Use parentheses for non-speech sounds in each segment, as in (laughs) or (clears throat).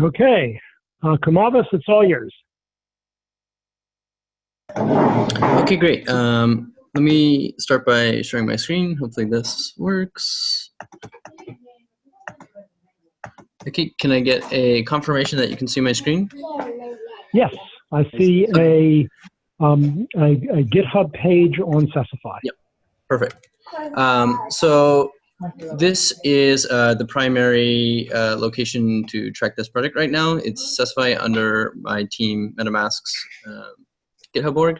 Okay, uh, Kumavis, it's all yours. Okay, great. Um, let me start by sharing my screen. Hopefully this works. Okay, can I get a confirmation that you can see my screen? Yes, I see a, um, a, a GitHub page on Sesify. Yep, perfect. Um, so this is uh, the primary uh, location to track this project right now. It's Sesify under my team MetaMask's uh, GitHub org.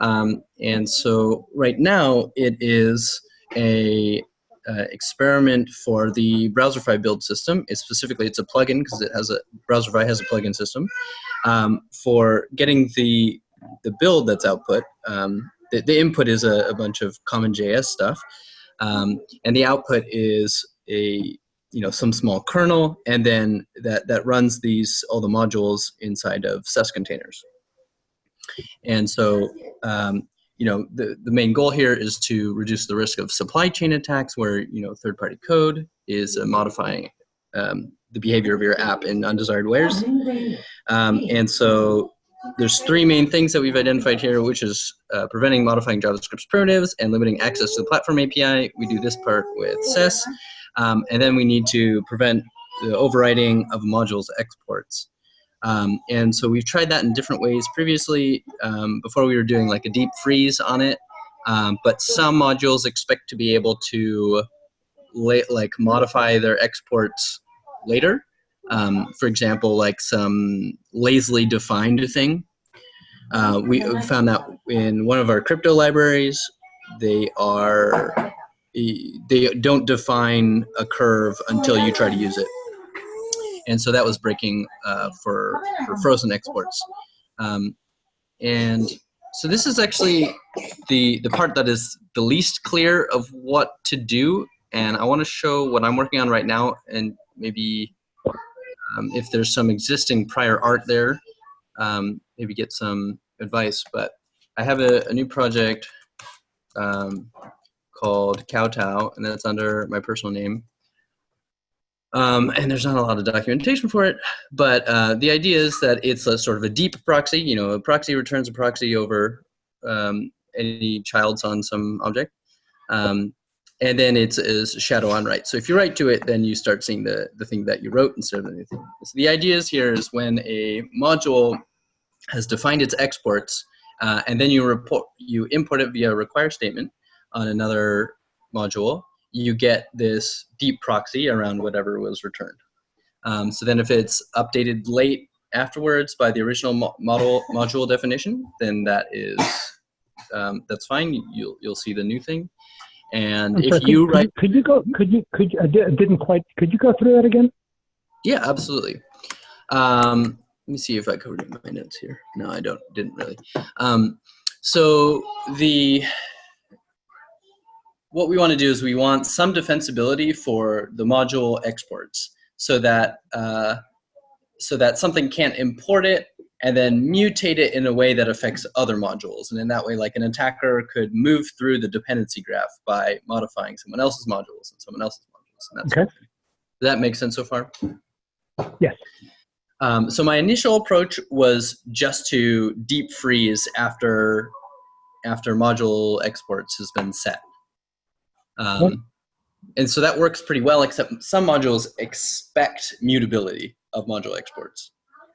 Um, and so right now it is a uh, experiment for the Browserify build system. It's specifically, it's a plugin because it has a, Browserify has a plugin system um, for getting the, the build that's output. Um, the, the, input is a, a bunch of CommonJS stuff. Um, and the output is a you know some small kernel and then that that runs these all the modules inside of SES containers. And so um, you know the, the main goal here is to reduce the risk of supply chain attacks where you know third-party code is uh, modifying um, the behavior of your app in undesired ways. Um, and so there's three main things that we've identified here, which is uh, preventing modifying JavaScript's primitives and limiting access to the platform API. We do this part with SES. Um, and then we need to prevent the overriding of module's exports. Um, and so we've tried that in different ways previously. Um, before we were doing like a deep freeze on it. Um, but some modules expect to be able to like modify their exports later. Um, for example, like some lazily defined thing. Uh, we found that in one of our crypto libraries, they are they don't define a curve until you try to use it, and so that was breaking uh, for for frozen exports. Um, and so this is actually the the part that is the least clear of what to do, and I want to show what I'm working on right now, and maybe um, if there's some existing prior art there, um, maybe get some advice. But I have a, a new project um, called Kowtow, and that's under my personal name. Um, and there's not a lot of documentation for it, but uh, the idea is that it's a sort of a deep proxy. You know, a proxy returns a proxy over um, any childs on some object. Um, and then it's shadow on write. So if you write to it, then you start seeing the, the thing that you wrote instead of anything. So the idea is here is when a module has defined its exports, uh, and then you report you import it via a require statement on another module, you get this deep proxy around whatever was returned. Um, so then if it's updated late afterwards by the original mo model module definition, then that is um, that's fine. You'll you'll see the new thing. And I'm if sorry, you could, write, could you go? Could you? Could you, I didn't quite. Could you go through that again? Yeah, absolutely. Um, let me see if I covered it in my notes here. No, I don't. Didn't really. Um, so the what we want to do is we want some defensibility for the module exports, so that uh, so that something can't import it and then mutate it in a way that affects other modules. And in that way, like an attacker could move through the dependency graph by modifying someone else's modules and someone else's modules. And that's okay. Does that make sense so far? Yes. Um, so my initial approach was just to deep freeze after after module exports has been set. Um, and so that works pretty well, except some modules expect mutability of module exports.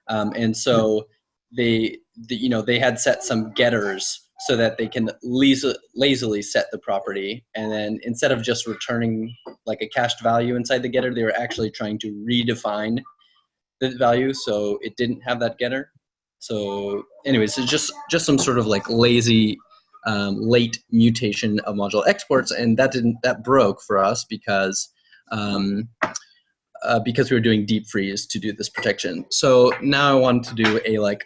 Um, and so they, the, you know, they had set some getters so that they can lazily set the property. And then instead of just returning like a cached value inside the getter, they were actually trying to redefine the value so it didn't have that getter. So anyways, it's just, just some sort of like lazy um, late mutation of module exports. And that didn't, that broke for us because um, uh, because we were doing deep freeze to do this protection. So now I want to do a like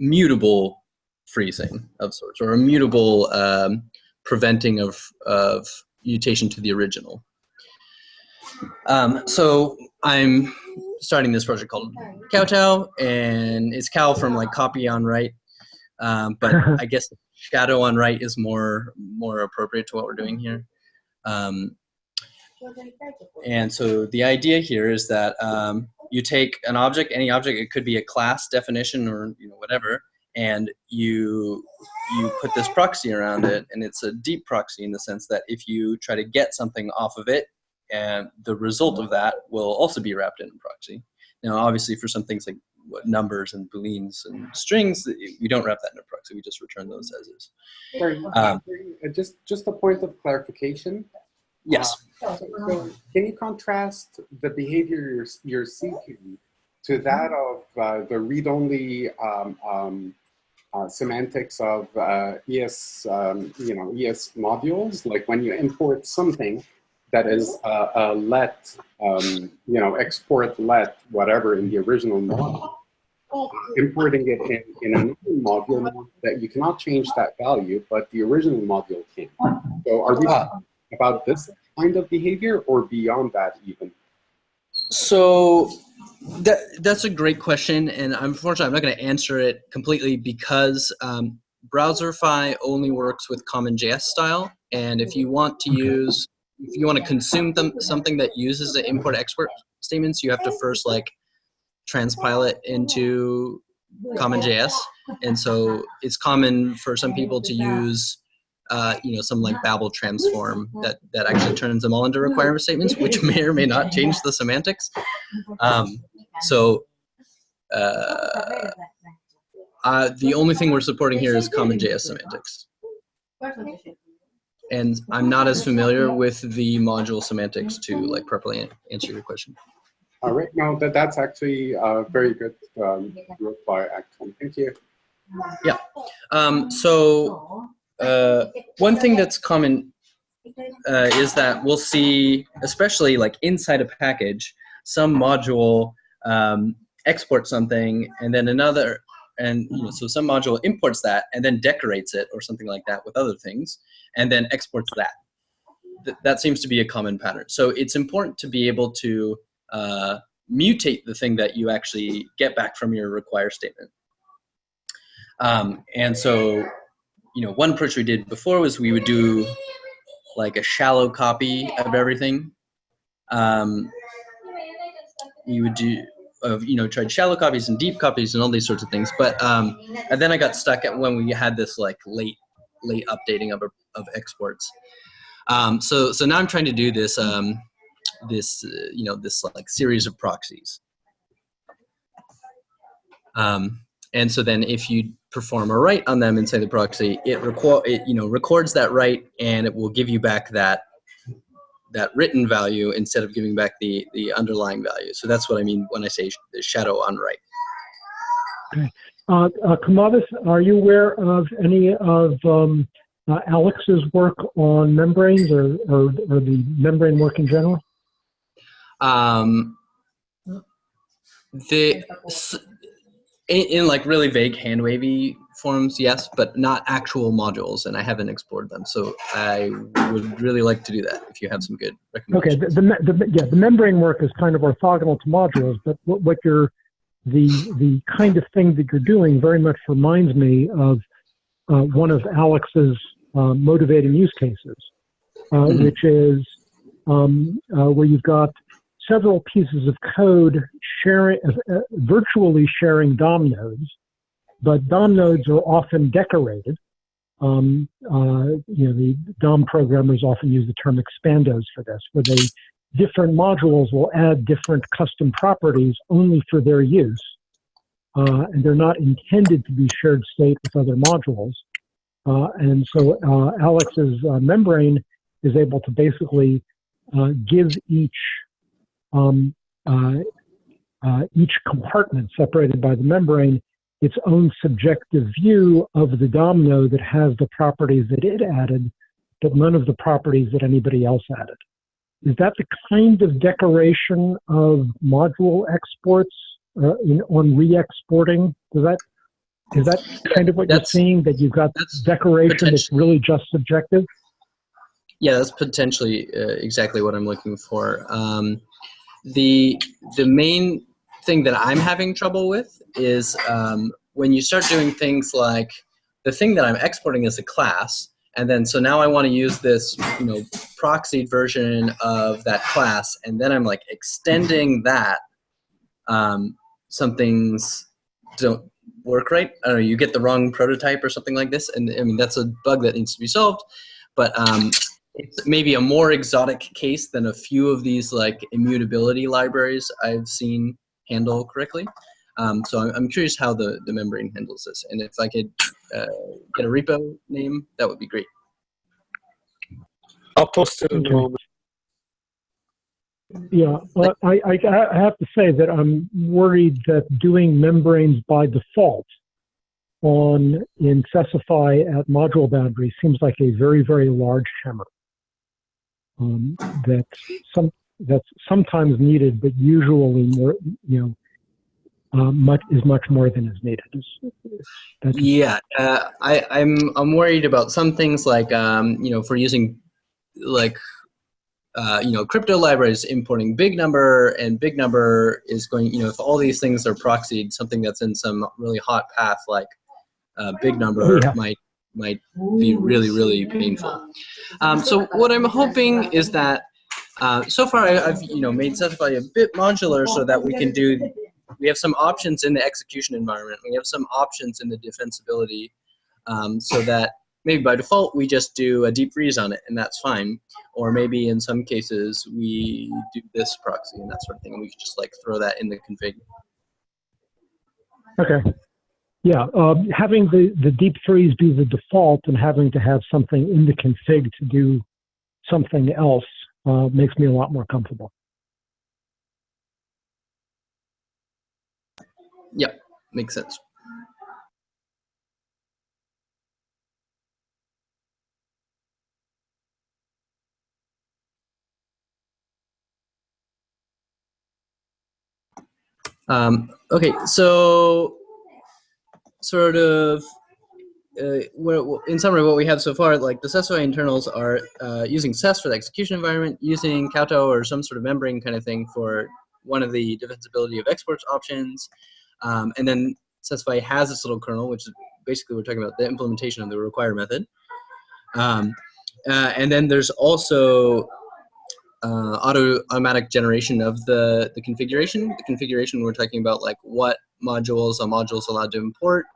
mutable freezing of sorts, or a mutable um, preventing of, of mutation to the original. Um, so I'm starting this project called Kowtow, and it's cow from like copy on write, um, but (laughs) I guess shadow on write is more more appropriate to what we're doing here. Um, and so the idea here is that um, you take an object, any object, it could be a class definition or you know whatever, and you you put this proxy around it, and it's a deep proxy in the sense that if you try to get something off of it, and the result of that will also be wrapped in a proxy. Now, obviously, for some things like what, numbers and booleans and strings, we don't wrap that in a proxy. We just return those as is. Sorry, Um, uh, just just a point of clarification. Yes. So, so can you contrast the behavior you're, you're seeking to that of uh, the read-only um, um, uh, semantics of uh, ES, um, you know, ES modules? Like when you import something that is a, a let, um, you know, export let, whatever in the original module, importing it in, in a new module that you cannot change that value, but the original module can. So are we Ah. talking about this kind of behavior or beyond that even? So that that's a great question, and unfortunately, I'm not going to answer it completely because um, Browserify only works with CommonJS style, and if you want to use, if you want to consume them, something that uses the import-export statements, you have to first like transpile it into CommonJS, and so it's common for some people to use. Uh, you know, some like Babel transform that, that actually turns them all into requirement statements, which may or may not change the semantics. (laughs) Um, so uh, uh, the only thing we're supporting here is CommonJS semantics. And I'm not as familiar with the module semantics to like properly answer your question. All right, no, that, that's actually a very good um, reply, actually. Thank you. Um, so uh, one thing that's common uh, is that we'll see, especially like inside a package, some module um, exports something and then another, and you know, so some module imports that and then decorates it or something like that with other things, and then exports that. Th- that seems to be a common pattern. So it's important to be able to uh, mutate the thing that you actually get back from your require statement. Um, and so you know, one approach we did before was we would do like a shallow copy of everything. Um, you would do, of you know, tried shallow copies and deep copies and all these sorts of things. But um, and then I got stuck at when we had this like late, late updating of of exports. Um, so so now I'm trying to do this um, this uh, you know this like series of proxies. Um, and so then if you perform a write on them inside the proxy, it, it you know records that write and it will give you back that that written value instead of giving back the the underlying value. So that's what I mean when I say sh- the shadow on write. Uh, uh, Kumavis, are you aware of any of um, uh, Alex's work on membranes or, or, or the membrane work in general? Um, the in, in like really vague hand wavy forms, yes, but not actual modules, and I haven't explored them. So I would really like to do that if you have some good Okay, recommendations. the, the, the, yeah, the membrane work is kind of orthogonal to modules, but what, what you're, the, the kind of thing that you're doing very much reminds me of uh, one of Alex's uh, motivating use cases, uh, Mhm. which is um, uh, where you've got several pieces of code sharing, uh, virtually sharing DOM nodes, but DOM nodes are often decorated. Um, uh, you know, the DOM programmers often use the term expandos for this, where they different modules will add different custom properties only for their use, uh, and they're not intended to be shared state with other modules. Uh, and so uh, Alex's uh, membrane is able to basically uh, give each um, uh, uh, each compartment separated by the membrane its own subjective view of the DOM node that has the properties that it added, but none of the properties that anybody else added. Is that the kind of decoration of module exports uh, in, on re-exporting? Does that is that kind of what That's- you're seeing? That you've got That's decoration that's really just subjective? Yeah, that's potentially uh, exactly what I'm looking for. Um, the the main thing that I'm having trouble with is um, when you start doing things like the thing that I'm exporting as a class, And then, so now I want to use this, you know, proxied version of that class. And then I'm like extending that. Um, some things don't work right. I don't know, you get the wrong prototype or something like this. And I mean, that's a bug that needs to be solved. But um, it's maybe a more exotic case than a few of these like immutability libraries I've seen handle correctly. Um, so I'm, I'm curious how the, the membrane handles this. And if I could uh, get a repo name, that would be great. I'll post it in a moment. Yeah, well, I, I, I have to say that I'm worried that doing membranes by default on in Sesify at module boundary seems like a very, very large hammer. Um, that's some that's sometimes needed, but usually more, you know, uh, much is much more than is needed. That's, Yeah, uh, I, I'm I'm worried about some things like um, you know for using like uh, you know crypto libraries importing big number and big number is going you know if all these things are proxied something that's in some really hot path like uh, big number Yeah. might might be really really painful. Um, so what I'm hoping is that uh, so far I, I've you know made Sesify a bit modular so that we can do we have some options in the execution environment. We have some options in the defensibility um, so that maybe by default we just do a deep freeze on it and that's fine. Or maybe in some cases we do this proxy and that sort of thing and we can just like throw that in the config. okay. Yeah, um, having the, the deep freeze be the default and having to have something in the config to do something else uh, makes me a lot more comfortable. Yeah, makes sense. Um, okay, so sort of uh, in summary, what we have so far, like the Sesify internals are uh, using SES for the execution environment, using Kowtow or some sort of membrane kind of thing for one of the defensibility of exports options, um, and then Sesify has this little kernel, which is basically we're talking about the implementation of the require method. Um, uh, and then there's also uh, auto automatic generation of the, the configuration. The configuration we're talking about like what modules a module is allowed to import,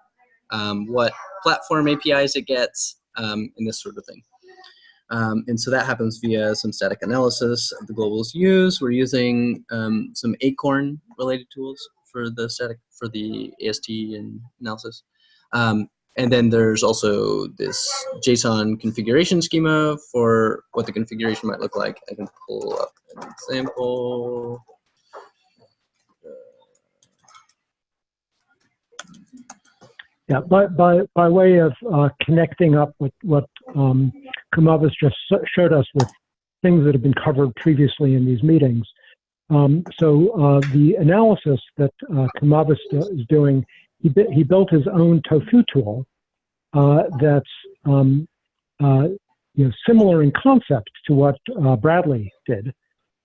um, what platform APIs it gets, um, and this sort of thing. Um, and so that happens via some static analysis of the globals used. We're using um, some Acorn related tools for the static for the AST and analysis. Um, and then there's also this JSON configuration schema for what the configuration might look like. I can pull up an example. Yeah, by, by, by way of uh, connecting up with what um, Kumavis just showed us with things that have been covered previously in these meetings. Um, so uh, the analysis that uh, is doing, he, he built his own tofu tool uh, that's um, uh, you know, similar in concept to what uh, Bradley did,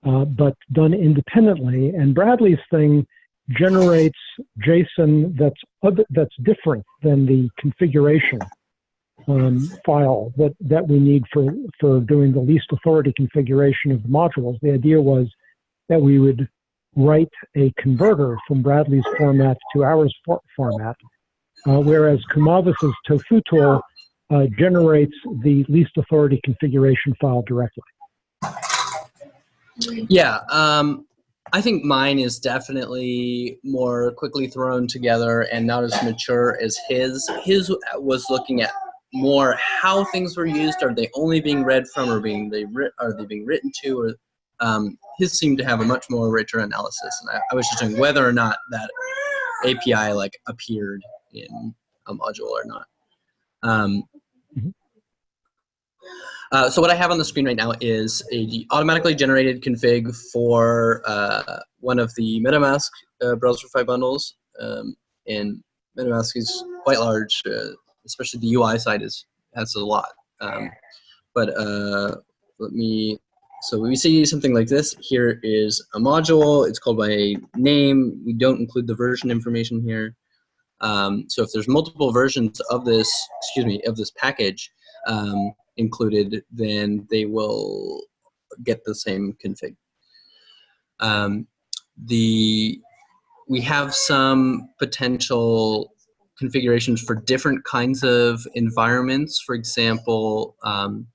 uh, but done independently. And Bradley's thing generates JSON that's other, that's different than the configuration um, file that, that we need for, for doing the least authority configuration of the modules. The idea was that we would write a converter from Bradley's format to ours for, format, uh, whereas Kumavis's tofu tool uh, generates the least authority configuration file directly. Yeah, um, I think mine is definitely more quickly thrown together and not as mature as his. His was looking at more how things were used. Are they only being read from, or being they are they being written to? Or um, his seemed to have a much more richer analysis, and I, I was just doing whether or not that API like appeared in a module or not. Um, Mhm. Uh, so what I have on the screen right now is a automatically generated config for uh, one of the MetaMask uh, Browserify bundles. Um, and MetaMask is quite large, uh, especially the UI side is has a lot. Um, but uh, let me, so we see something like this. Here is a module. It's called by name. We don't include the version information here. Um, so if there's multiple versions of this, excuse me, of this package, um, included, then they will get the same config. Um, the we have some potential configurations for different kinds of environments. For example, um,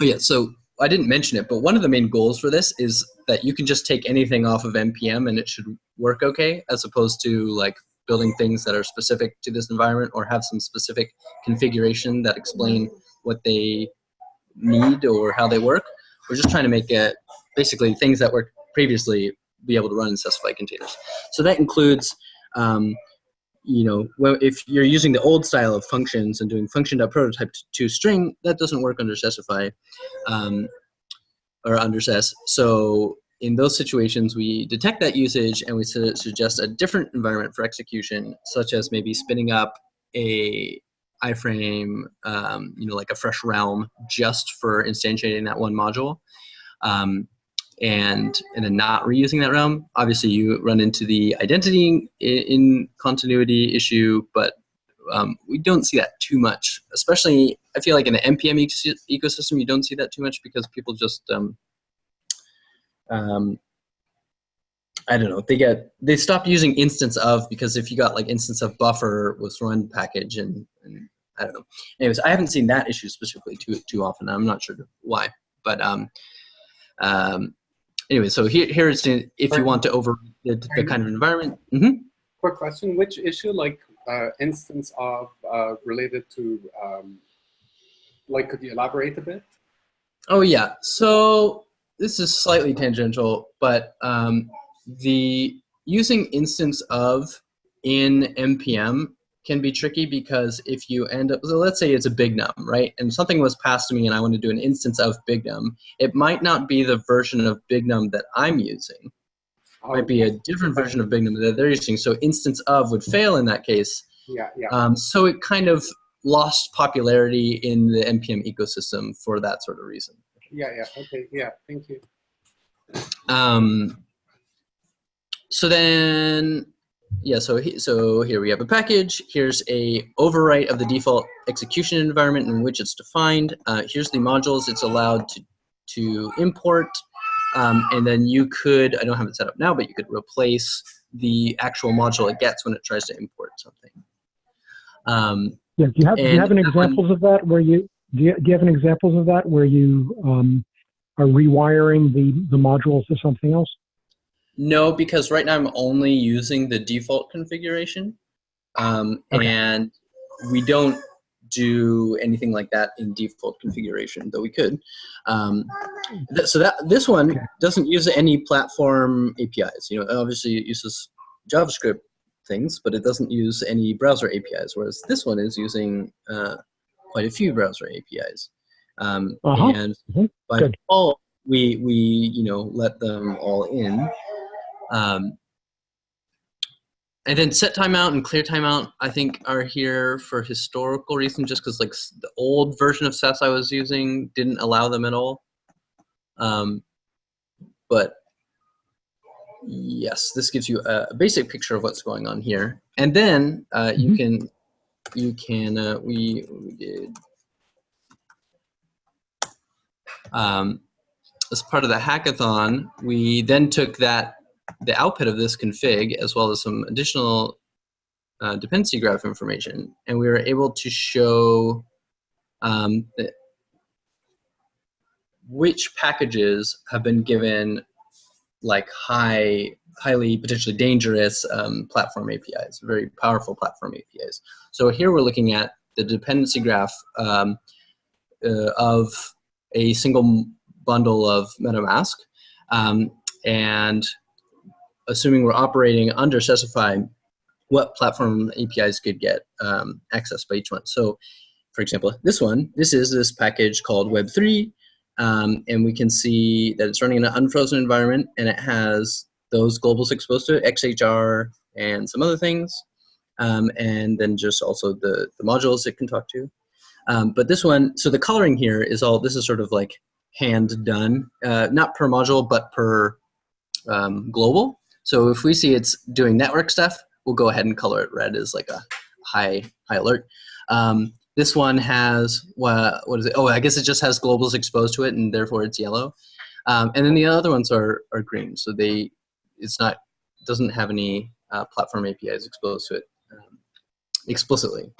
oh yeah, so I didn't mention it, but one of the main goals for this is that you can just take anything off of npm and it should work okay, as opposed to like building things that are specific to this environment or have some specific configuration that explain what they need or how they work. We're just trying to make it basically things that worked previously be able to run in specified containers. So that includes, um, you know, well, if you're using the old style of functions and doing function.prototype to string, that doesn't work under Sesify um, or under SES. So in those situations, we detect that usage and we su suggest a different environment for execution, such as maybe spinning up a iframe, um, you know, like a fresh realm just for instantiating that one module. Um, and and then not reusing that realm. Obviously, you run into the identity in, in continuity issue, but um, we don't see that too much. Especially, I feel like in the npm ecosystem, you don't see that too much because people just um, um, I don't know. They get they stopped using instance of because if you got like instance of buffer with run package and, and I don't know. Anyways, I haven't seen that issue specifically too too often. I'm not sure why, but um, um, anyway, so here here is if you want to over the, the kind of environment. Mm -hmm. Quick question: Which issue, like uh, instance of uh, related to, um, like, could you elaborate a bit? Oh yeah. So this is slightly tangential, but um, the using instance of in npm can be tricky because if you end up, so let's say it's a big num, right? And something was passed to me and I want to do an instance of big num. It might not be the version of big num that I'm using. It might be a different version of big num that they're using. So instance of would fail in that case. Yeah, yeah. Um, so it kind of lost popularity in the npm ecosystem for that sort of reason. Yeah, yeah, okay, yeah, thank you. Um, so then, yeah, so, he, so here we have a package. Here's a overwrite of the default execution environment in which it's defined. Uh, here's the modules it's allowed to, to import. Um, and then you could, I don't have it set up now, but you could replace the actual module it gets when it tries to import something. Um, yeah, do you have, do you have an examples of that where you, do you, do you have an examples of that where you um, are rewiring the, the modules to something else? No, because right now I'm only using the default configuration. Um, okay. And we don't do anything like that in default configuration, though we could. Um, th so that this one doesn't use any platform APIs. You know, obviously it uses JavaScript things, but it doesn't use any browser APIs, whereas this one is using uh, quite a few browser APIs. Um, uh -huh. And mm -hmm. by Good. default, we we you know let them all in. Um, and then set timeout and clear timeout, I think, are here for historical reasons, just because like the old version of SES I was using didn't allow them at all. Um, but yes, this gives you a, basic picture of what's going on here. And then uh, you mm -hmm. can you can uh, we we did um, as part of the hackathon, we then took that the output of this config as well as some additional uh, dependency graph information, and we were able to show um, which packages have been given like high, highly potentially dangerous um, platform APIs, very powerful platform APIs. So here we're looking at the dependency graph um, uh, of a single bundle of MetaMask. Um, and assuming we're operating under Sesify, what platform APIs could get um, access by each one. So for example, this one, this is this package called Web3, um, and we can see that it's running in an unfrozen environment and it has those globals exposed to it, XHR and some other things, um, and then just also the, the modules it can talk to. Um, but this one, so the coloring here is all, this is sort of like hand done, uh, not per module, but per um, global. So if we see it's doing network stuff, we'll go ahead and color it red as like a high, high alert. Um, this one has what what is it? Oh, I guess it just has globals exposed to it, and therefore it's yellow. Um, and then the other ones are are green, so they it's not doesn't have any uh, platform APIs exposed to it um, explicitly.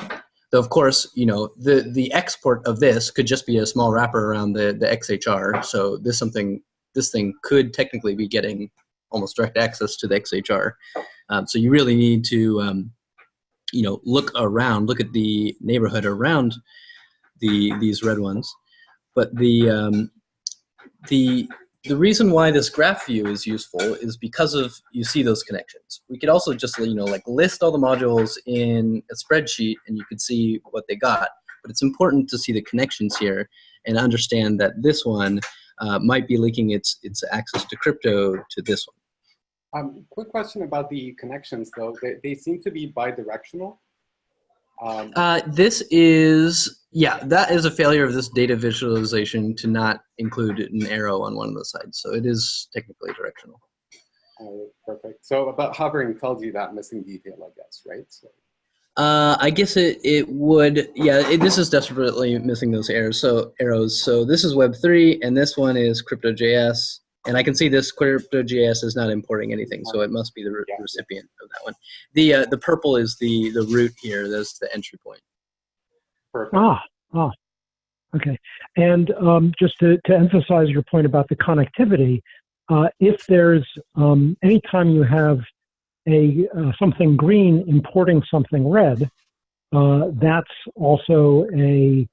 Though of course, you know the the export of this could just be a small wrapper around the the XHR. So this something this thing could technically be getting almost direct access to the XHR. Um, so you really need to um, you know look around, look at the neighborhood around the these red ones. But the um, the the reason why this graph view is useful is because of you see those connections. We could also just you know like list all the modules in a spreadsheet and you could see what they got. But it's important to see the connections here and understand that this one uh, might be linking its its access to crypto to this one. Um, quick question about the connections though. They, they seem to be bidirectional. Um, Uh, this is, yeah, that is a failure of this data visualization to not include an arrow on one of the sides. So it is technically directional. perfect. So, about hovering tells you that missing detail, I guess, right? So, Uh, I guess it, it would, yeah, it, this is desperately missing those arrows. So arrows. So this is Web3 and this one is Crypto.js. And I can see this Crypto.js is not importing anything, so it must be the re- Yeah. recipient of that one. The uh, the purple is the the root here. That's the entry point. perfect. Ah, ah, okay. And um, just to, to emphasize your point about the connectivity, uh, if there's um, anytime you have a uh, something green importing something red, uh, that's also a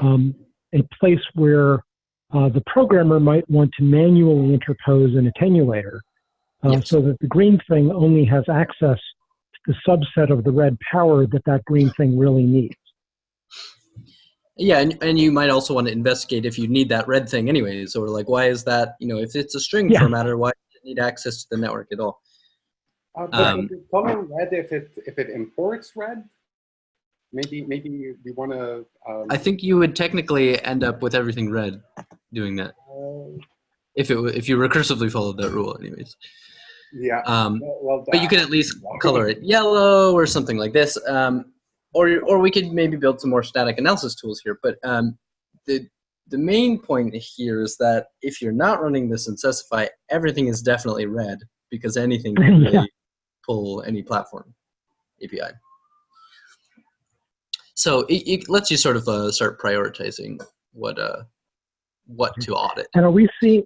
um, a place where uh, the programmer might want to manually interpose an attenuator, uh, Yes. so that the green thing only has access to the subset of the red power that that green thing really needs. Yeah, and, and you might also want to investigate if you need that red thing anyways, or like why is that, you know, if it's a string Yeah. formatter, why does it need access to the network at all? Uh, but Um, is it red if it if it imports red? Maybe maybe we want to. Um, I think you would technically end up with everything red doing that if it if you recursively followed that rule anyways. yeah. Um, well, well, but you can at least color it yellow or something like this. Um, or, or we could maybe build some more static analysis tools here. But um, the, the main point here is that if you're not running this in Sesify, everything is definitely red because anything can (laughs) Yeah. pull any platform API. So it, it lets you sort of uh, start prioritizing what uh, what to audit. And are we seeing?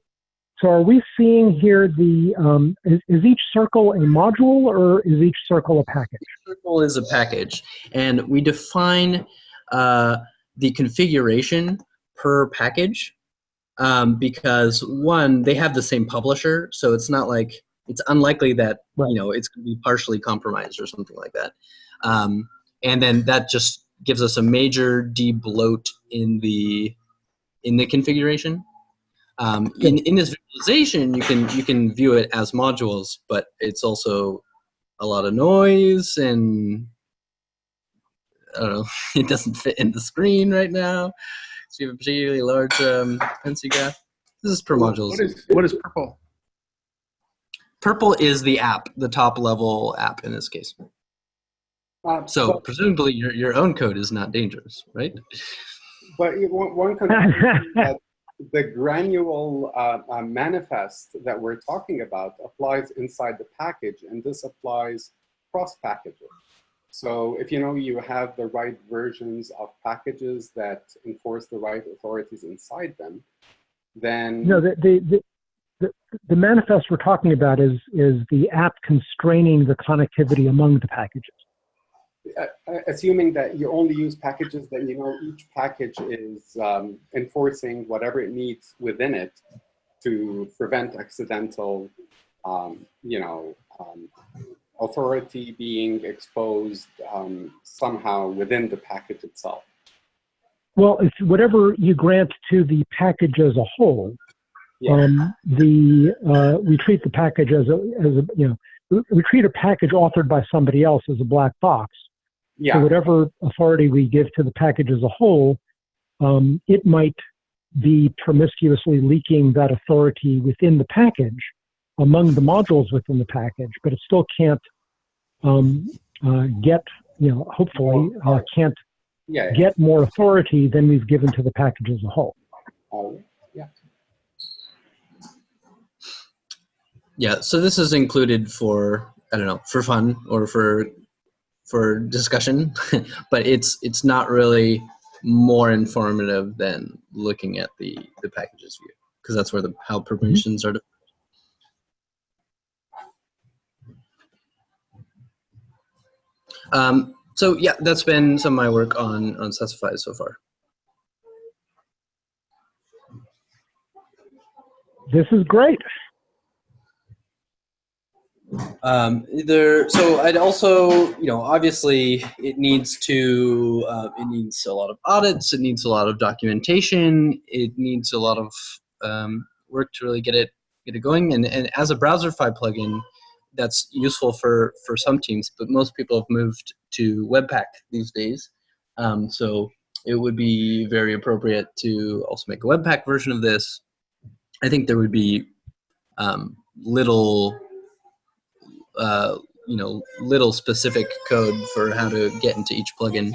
So are we seeing here the um, is, is each circle a module or is each circle a package? Circle is a package, and we define uh, the configuration per package um, because one, they have the same publisher, so it's not like it's unlikely that Right. you know it's going to be partially compromised or something like that. Um, and then that just gives us a major debloat in the in the configuration. Um, in, in this visualization, you can you can view it as modules, but it's also a lot of noise and I don't know. (laughs) It doesn't fit in the screen right now. So you have a particularly large um, NC graph. This is per modules. What is what is purple? Purple is the app, the top level app in this case. Uh, So but, presumably your, your own code is not dangerous, right? But it- one, can (laughs) that the granule uh, uh, manifest that we're talking about applies inside the package, and this applies cross packages. So if you know you have the right versions of packages that enforce the right authorities inside them, then No, the the, the the the manifest we're talking about is is the app constraining the connectivity among the packages. Uh, uh, assuming that you only use packages that you know each package is um, enforcing whatever it needs within it to prevent accidental, um, you know, um, authority being exposed um, somehow within the package itself. Well, it's whatever you grant to the package as a whole. Yeah. Um, the uh, we treat the package as a as a you know we, we treat a package authored by somebody else as a black box. So Yeah, whatever authority we give to the package as a whole, um, it might be promiscuously leaking that authority within the package among the modules within the package, but it still can't um, uh, get, you know, hopefully uh, can't Yeah, yeah. get more authority than we've given to the package as a whole. Yeah. Yeah, so this is included for I don't know for fun or for for discussion, (laughs) but it's it's not really more informative than looking at the the packages view because that's where the how permissions are. Um, so yeah, that's been some of my work on on Sesify so far. This is great. Um, there, so I'd also, you know, obviously it needs to, uh, it needs a lot of audits, it needs a lot of documentation, it needs a lot of um, work to really get it get it going. And, and as a Browserify plugin, that's useful for for some teams, but most people have moved to Webpack these days. Um, so it would be very appropriate to also make a Webpack version of this. I think there would be um, little uh, you know, little specific code for how to get into each plugin.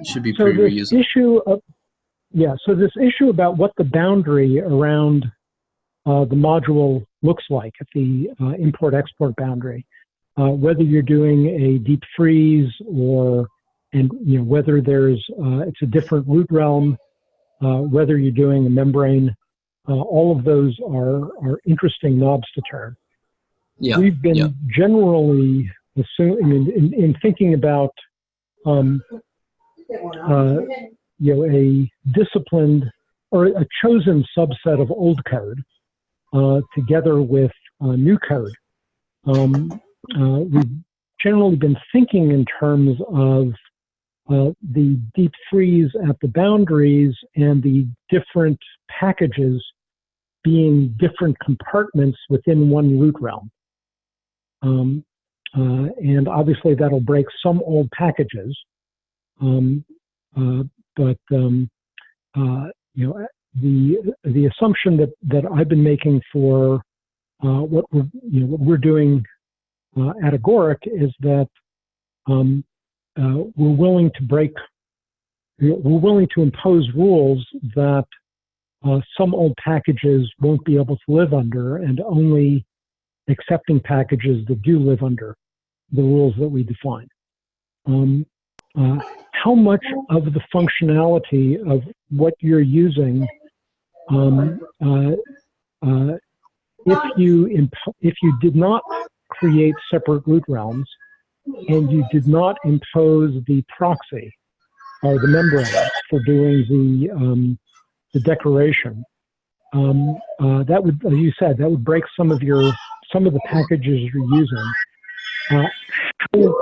It should be So pretty this reusable. issue of, yeah, so this issue about what the boundary around uh, the module looks like at the uh, import-export boundary, uh, whether you're doing a deep freeze or, and you know, whether there's, uh, it's a different root realm, uh, whether you're doing a membrane, uh, all of those are, are interesting knobs to turn. Yeah, We've been yeah. generally assuming, in, in, in thinking about um, uh, you know, a disciplined or a chosen subset of old code uh, together with uh, new code. Um, uh, we've generally been thinking in terms of uh, the deep freeze at the boundaries and the different packages being different compartments within one root realm. Um, uh, and obviously that'll break some old packages. Um, uh, but um, uh, you know the the assumption that that I've been making for uh, what we're you know what we're doing uh, at Agoric is that um, uh, we're willing to break we're willing to impose rules that uh, some old packages won't be able to live under, and only accepting packages that do live under the rules that we define. Um, uh, how much of the functionality of what you're using, um, uh, uh, if you if you did not create separate root realms and you did not impose the proxy or the membrane for doing the um, the declaration, um, uh, that would, as you said, that would break some of your some of the packages you're using. Uh, how,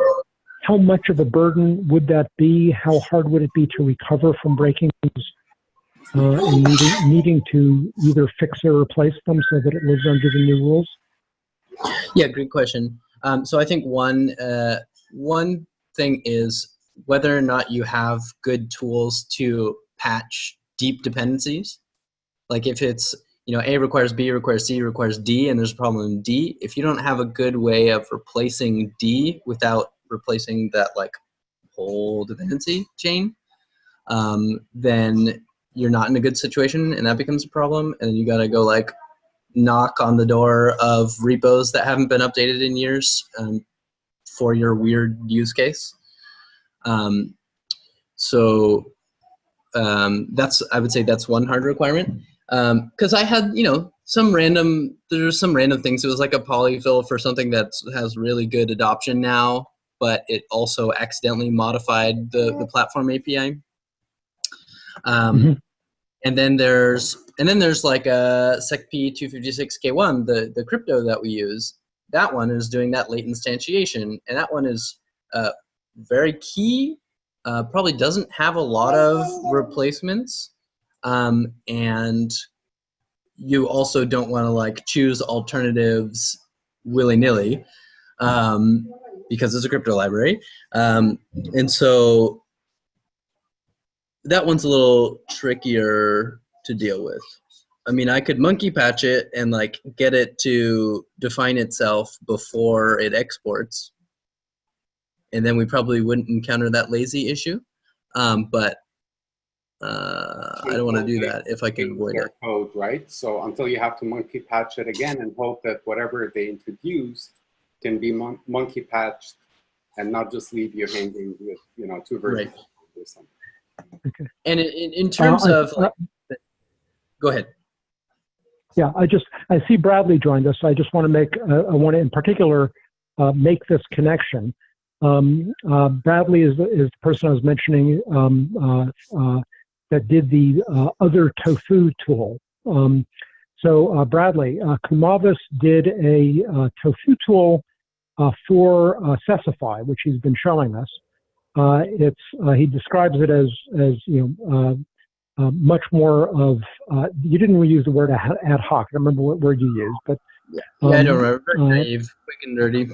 how much of a burden would that be? How hard would it be to recover from breaking those uh, and needing, needing to either fix or replace them so that it lives under the new rules? Yeah, great question. Um, so I think one uh, one thing is whether or not you have good tools to patch deep dependencies. Like if it's you know A requires B requires C requires D, and there's a problem in D. If you don't have a good way of replacing D without replacing that like whole dependency chain, um, then you're not in a good situation, and that becomes a problem. And you got to go like knock on the door of repos that haven't been updated in years um, for your weird use case. Um, so um, that's I would say that's one hard requirement. Because I had you know some random there's some random things. It was like a polyfill for something that has really good adoption now, but it also accidentally modified the the platform API. Um, Mhm. And then there's and then there's like a secp256k1, the the crypto that we use. That one is doing that late instantiation, and that one is uh, very key. Uh, probably doesn't have a lot of replacements, um, and you also don't want to like choose alternatives willy nilly um, because it's a crypto library, um, and so that one's a little trickier to deal with. I mean, I could monkey patch it and like get it to define itself before it exports. and then we probably wouldn't encounter that lazy issue. Um, but uh, I don't want to do that if I can avoid their it. code, right? So until you have to monkey patch it again and hope that whatever they introduce can be mon- monkey patched and not just leave you hanging with, you know, two versions or something. And in, in, in terms Uh, I- of, like, go ahead. Yeah, I just I see Bradley joined us. I just want to make uh, I want to in particular uh, make this connection. Um, uh, Bradley is is the person I was mentioning um, uh, uh, that did the uh, other tofu tool. Um, so Bradley, uh, Kumavis did a tofu tool for uh, Sesify, which he's been showing us. It's he describes it as as you know. Uh, uh, much more of uh, you didn't really use the word ad hoc. I don't remember what word you used, but Yeah, I Um, don't remember. Very uh, naive, quick and dirty.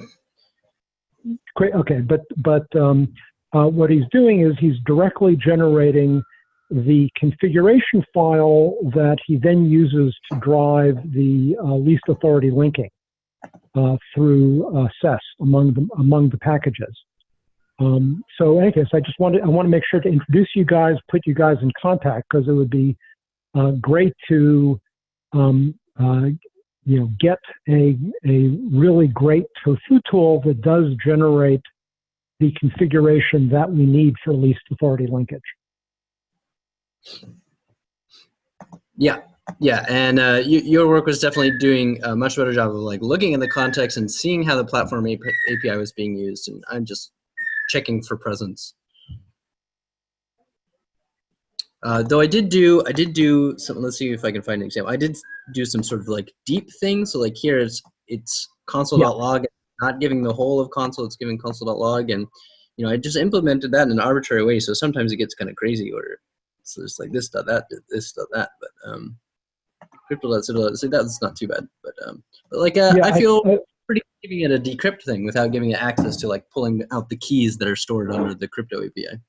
great. Okay, but but um, uh, what he's doing is he's directly generating the configuration file that he then uses to drive the uh, least authority linking uh, through uh, SES among the among the packages. Um, so, anyways, I just wanted I want to make sure to introduce you guys, put you guys in contact because it would be uh, great to um, uh, you know get a a really great tofu tool that does generate the configuration that we need for least authority linkage. Yeah, yeah, and uh, you, your work was definitely doing a much better job of like looking in the context and seeing how the platform API was being used, and I'm just checking for presence. Uh, though I did do, I did do some. Let's see if I can find an example. I did do some sort of like deep thing. So like here it's it's console.log, not giving the whole of console. It's giving console.log, and you know I just implemented that in an arbitrary way. So sometimes it gets kind of crazy, or so it's like this dot that this dot that. But um, crypto.subtle, so that's not too bad. But um, but like uh, Yeah, I feel I- good giving it a decrypt thing without giving it access to like pulling out the keys that are stored under the crypto API.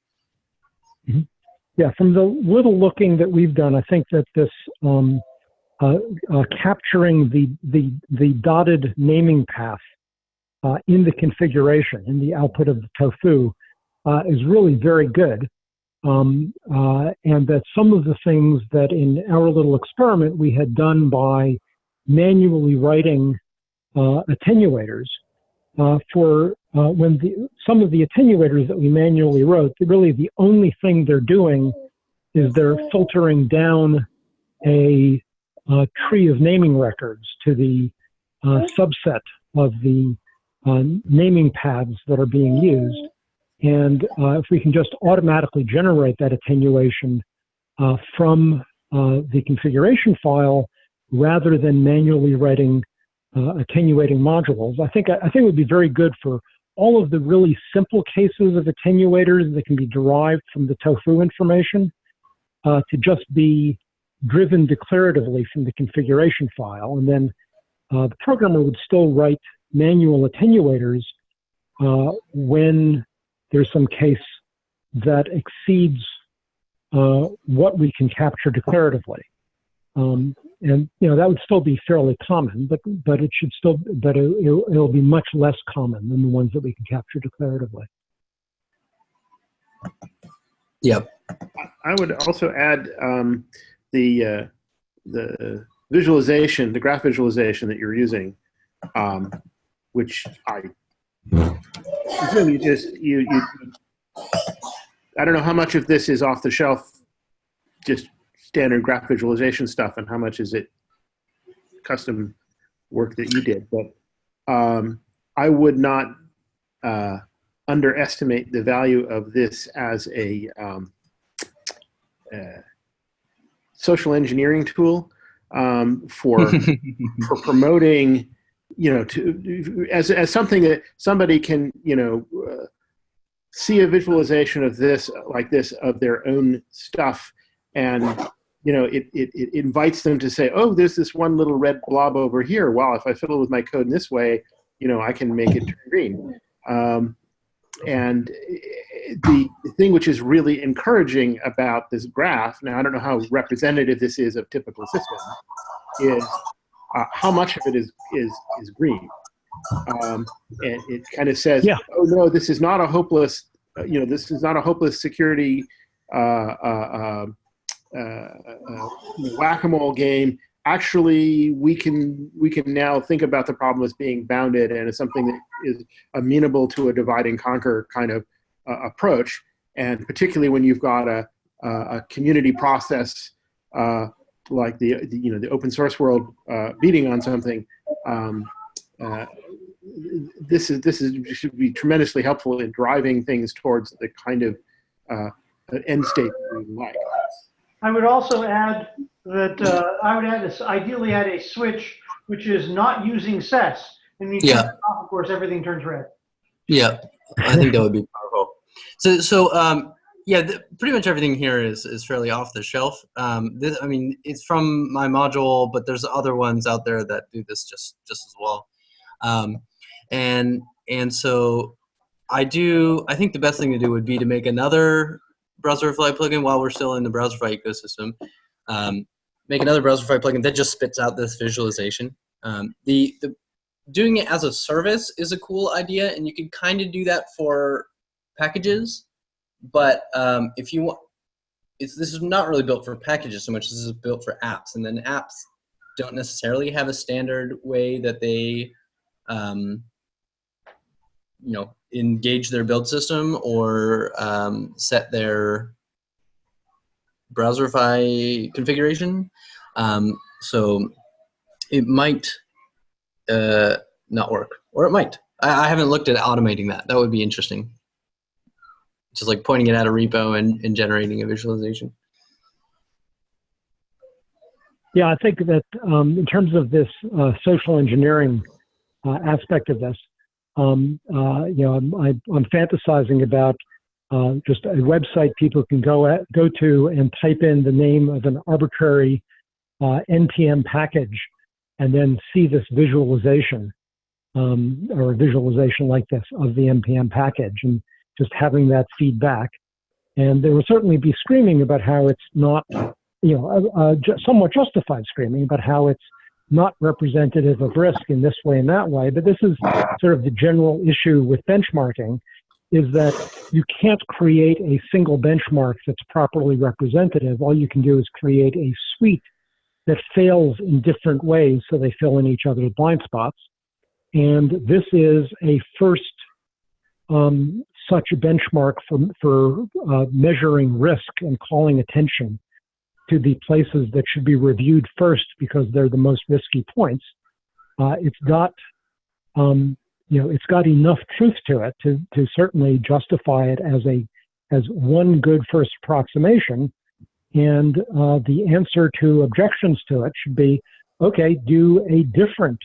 Yeah, from the little looking that we've done, I think that this um, uh, uh, capturing the, the the dotted naming path uh, in the configuration in the output of the tofu uh, is really very good, um, uh, and that some of the things that in our little experiment we had done by manually writing attenuators uh, for uh, when the, some of the attenuators that we manually wrote, really the only thing they're doing is they're filtering down a, uh tree of naming records to the uh, subset of the uh, naming paths that are being used. And uh, if we can just automatically generate that attenuation uh, from uh, the configuration file rather than manually writing uh, attenuating modules, I think I think it would be very good for all of the really simple cases of attenuators that can be derived from the tofu information uh, to just be driven declaratively from the configuration file. And then uh, the programmer would still write manual attenuators uh, when there's some case that exceeds uh, what we can capture declaratively. Um, and you know that would still be fairly common, but but it should still but it, it'll, it'll be much less common than the ones that we can capture declaratively. Yep. I would also add um, the uh, the visualization, the graph visualization that you're using, um, which I really just you, you. I don't know how much of this is off the shelf, just standard graph visualization stuff, and how much is it custom work that you did. But um, I would not uh, underestimate the value of this as a um, uh, social engineering tool um, for (laughs) for promoting, you know, to as as something that somebody can, you know, uh, see a visualization of this like this of their own stuff, and you know, it, it it invites them to say, oh, there's this one little red blob over here. Wow, if I fiddle with my code in this way, you know, I can make it turn green. Um, and the, the thing which is really encouraging about this graph, now I don't know how representative this is of typical systems, is uh, how much of it is, is, is green. um, and it kind of says, Yeah. "Oh no, this is not a hopeless, uh, you know, this is not a hopeless security uh, uh, uh, uh, whack-a-mole game. Actually, we can we can now think about the problem as being bounded and as something that is amenable to a divide and conquer kind of uh, approach. And particularly when you've got a a, community process uh, like the, the you know the open source world uh, beating on something." Um, uh, this is this is should be tremendously helpful in driving things towards the kind of uh, end state we like. I would also add that uh, I would add this, ideally add a switch which is not using SES. And you Yeah. turn it off, of course, everything turns red. Yeah, I think that would be powerful. So, so um, yeah, th- pretty much everything here is is fairly off the shelf. Um, this, I mean, it's from my module, but there's other ones out there that do this just just as well. Um, and and so I do. I think the best thing to do would be to make another Browserify plugin while we're still in the Browserify ecosystem. Um, make another Browserify plugin that just spits out this visualization. Um, the the doing it as a service is a cool idea, and you can kind of do that for packages. But um, if you want, it's, this is not really built for packages so much. This is built for apps, and then apps don't necessarily have a standard way that they, um, you know, engage their build system or um, set their Browserify configuration. Um, so it might uh, not work, or it might. I, I haven't looked at automating that. That would be interesting. Just like pointing it at a repo and, and generating a visualization. Yeah, I think that um, in terms of this uh, social engineering uh, aspect of this, um, uh, you know, I'm, I'm, I'm fantasizing about uh, just a website people can go at, go to and type in the name of an arbitrary uh, npm package, and then see this visualization um, or a visualization like this of the npm package, and just having that feedback. And there will certainly be screaming about how it's not you know, uh, uh, somewhat justified screaming about how it's not representative of risk in this way and that way. But this is sort of the general issue with benchmarking is that you can't create a single benchmark that's properly representative. All you can do is create a suite that fails in different ways so they fill in each other's blind spots. And this is a first um, such a benchmark for, for uh, measuring risk and calling attention to the places that should be reviewed first because they're the most risky points. Uh, it's got, um, you know, it's got enough truth to it to, to certainly justify it as a as one good first approximation. And uh, the answer to objections to it should be, okay, do a different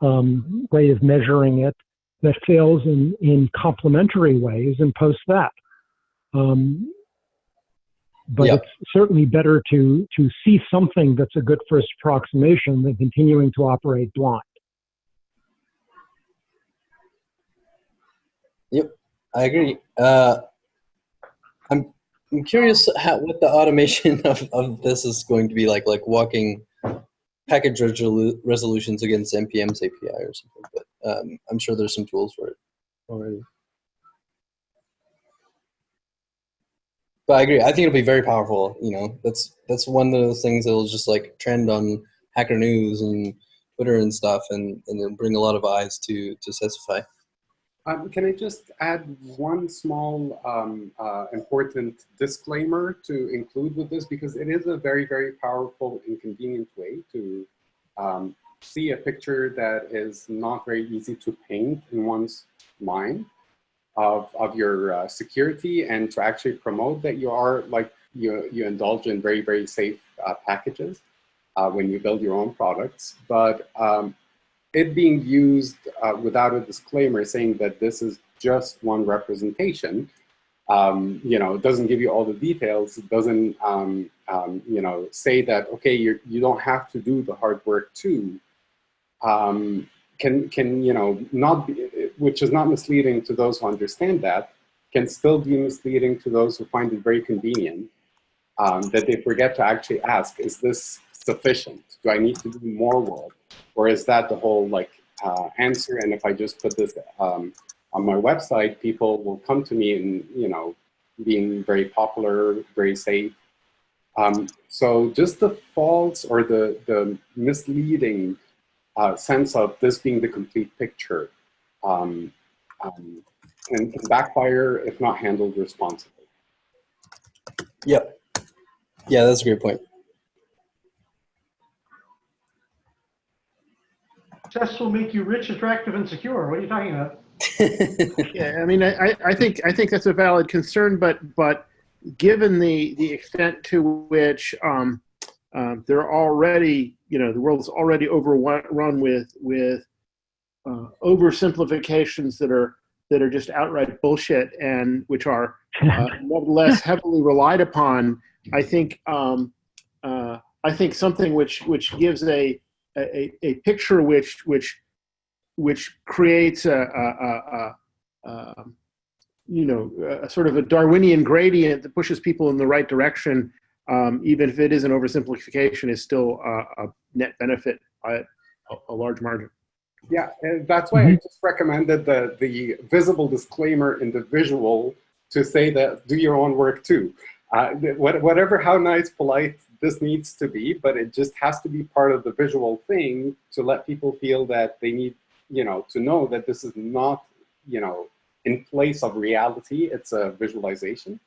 um, way of measuring it that fails in, in complementary ways and post that. Um, but Yeah. it's certainly better to to see something that's a good first approximation than continuing to operate blind. Yep, I agree. Uh, I'm I'm curious how, what the automation (laughs) of, of this is going to be like, like walking package resolu- resolutions against npm's API or something. But um, I'm sure there's some tools for it already. But I agree. I think it'll be very powerful. You know, that's that's one of those things that'll just like trend on Hacker News and Twitter and stuff, and and it'll bring a lot of eyes to to Sesify. Um, can I just add one small um, uh, important disclaimer to include with this because it is a very, very powerful and convenient way to um, see a picture that is not very easy to paint in one's mind of, of your uh, security and to actually promote that you are like you, you indulge in very, very safe uh, packages uh, when you build your own products. But um, it being used uh, without a disclaimer saying that this is just one representation, um, you know, it doesn't give you all the details. It doesn't, um, um, you know, say that, okay, you're, you don't have to do the hard work too. Um, can, can, you know, not be, which is not misleading to those who understand that, can still be misleading to those who find it very convenient, um, that they forget to actually ask, is this sufficient? Do I need to do more work? Or is that the whole like uh, answer. And if I just put this um, on my website, people will come to me and, you know, being very popular, very safe. Um, so just the false or the, the misleading uh, sense of this being the complete picture um, um, can, can backfire if not handled responsibly. Yep. Yeah, that's a great point. Success will make you rich, attractive, and secure. What are you talking about? (laughs) Yeah, I mean, I, I- I think, I think that's a valid concern, but, but given the, the extent to which um, um, there are already, you know, the world's already overrun with, with uh, oversimplifications that are, that are just outright bullshit and which are uh, (laughs) nevertheless heavily relied upon. I think, um, uh, I think something which, which gives a, a, a picture which, which, which creates a, a, a, a um, you know, a sort of a Darwinian gradient that pushes people in the right direction, um, even if it is an oversimplification, is still a, a net benefit by a, a large margin. Yeah, and that's why I just recommended the, the visible disclaimer in the visual to say that do your own work too. Uh, whatever, how nice, polite this needs to be, but it just has to be part of the visual thing to let people feel that they need, you know, to know that this is not, you know, in place of reality, it's a visualization.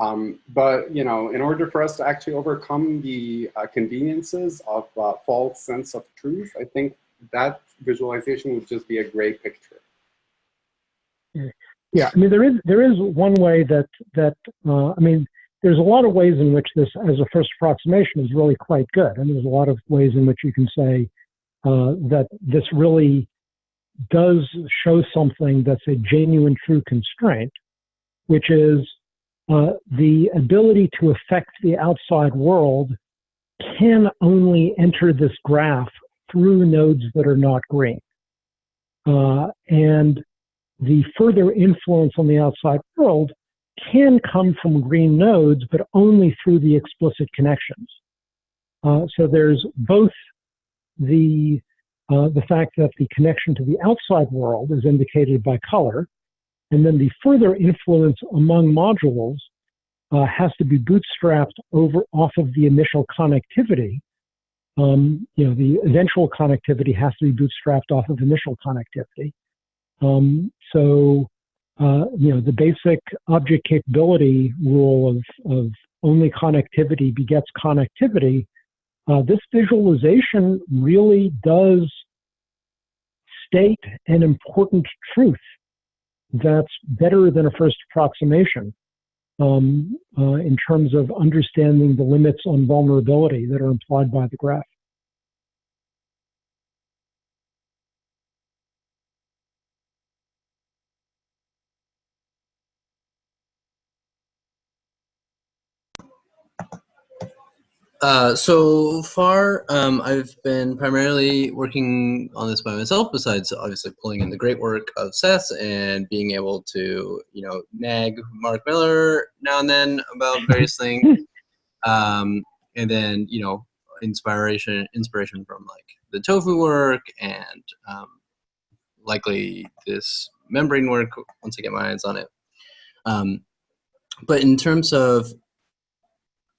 Um, but, you know, in order for us to actually overcome the uh, conveniences of uh, false sense of truth, I think that visualization would just be a gray picture. Yeah, I mean there is there is one way that that uh, I mean there's a lot of ways in which this as a first approximation is really quite good, and there's a lot of ways in which you can say uh, that this really does show something that's a genuine true constraint, which is uh, the ability to affect the outside world can only enter this graph through nodes that are not green. Uh, and the further influence on the outside world can come from green nodes, but only through the explicit connections. Uh, so there's both the uh, the fact that the connection to the outside world is indicated by color, and then the further influence among modules uh, has to be bootstrapped over off of the initial connectivity. Um, you know, the eventual connectivity has to be bootstrapped off of initial connectivity. Um, so, uh, you know, the basic object capability rule of, of only connectivity begets connectivity, uh, this visualization really does state an important truth that's better than a first approximation um, uh, in terms of understanding the limits on vulnerability that are implied by the graph. Uh, so far, um, I've been primarily working on this by myself, besides obviously pulling in the great work of Seth and being able to, you know, nag Mark Miller now and then about (laughs) various things. Um, and then, you know, inspiration, inspiration from like the tofu work and um, likely this membrane work once I get my hands on it. Um, but in terms of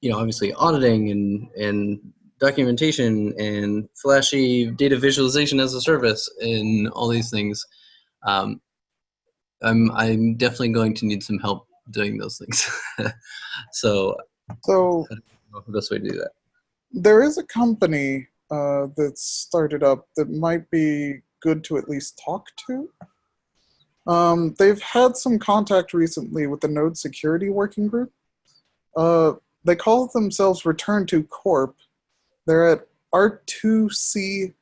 you know, obviously auditing and, and documentation and flashy data visualization as a service and all these things. Um, I'm, I'm definitely going to need some help doing those things. (laughs) so So I don't know the best way to do that. there is a company uh, that's started up that might be good to at least talk to. Um, they've had some contact recently with the Node Security Working Group. Uh, they call themselves Return to Corp. They're at r2c.dev.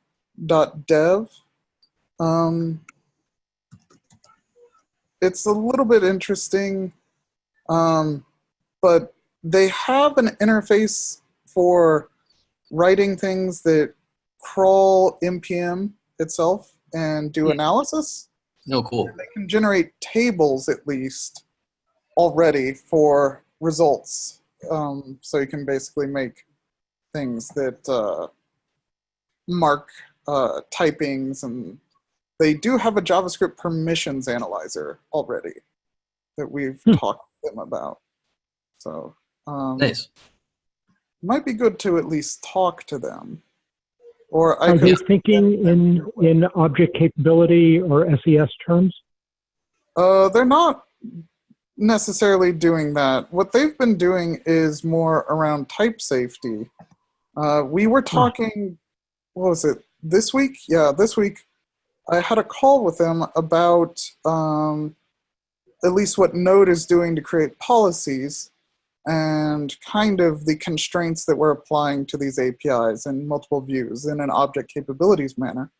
Um, it's a little bit interesting, um, but they have an interface for writing things that crawl npm itself and do Hmm. analysis. No, cool. They can generate tables at least already for results. Um, so you can basically make things that uh, mark uh, typings and they do have a JavaScript permissions analyzer already that we've Hmm. talked to them about. So um, Nice. might be good to at least talk to them. Or I Are could they thinking in, in object capability or SES terms? Uh, they're not necessarily doing that. What they've been doing is more around type safety. Uh, we were talking, what was it, this week? Yeah, this week. I had a call with them about um, at least what Node is doing to create policies and kind of the constraints that we're applying to these APIs in multiple views in an object capabilities manner.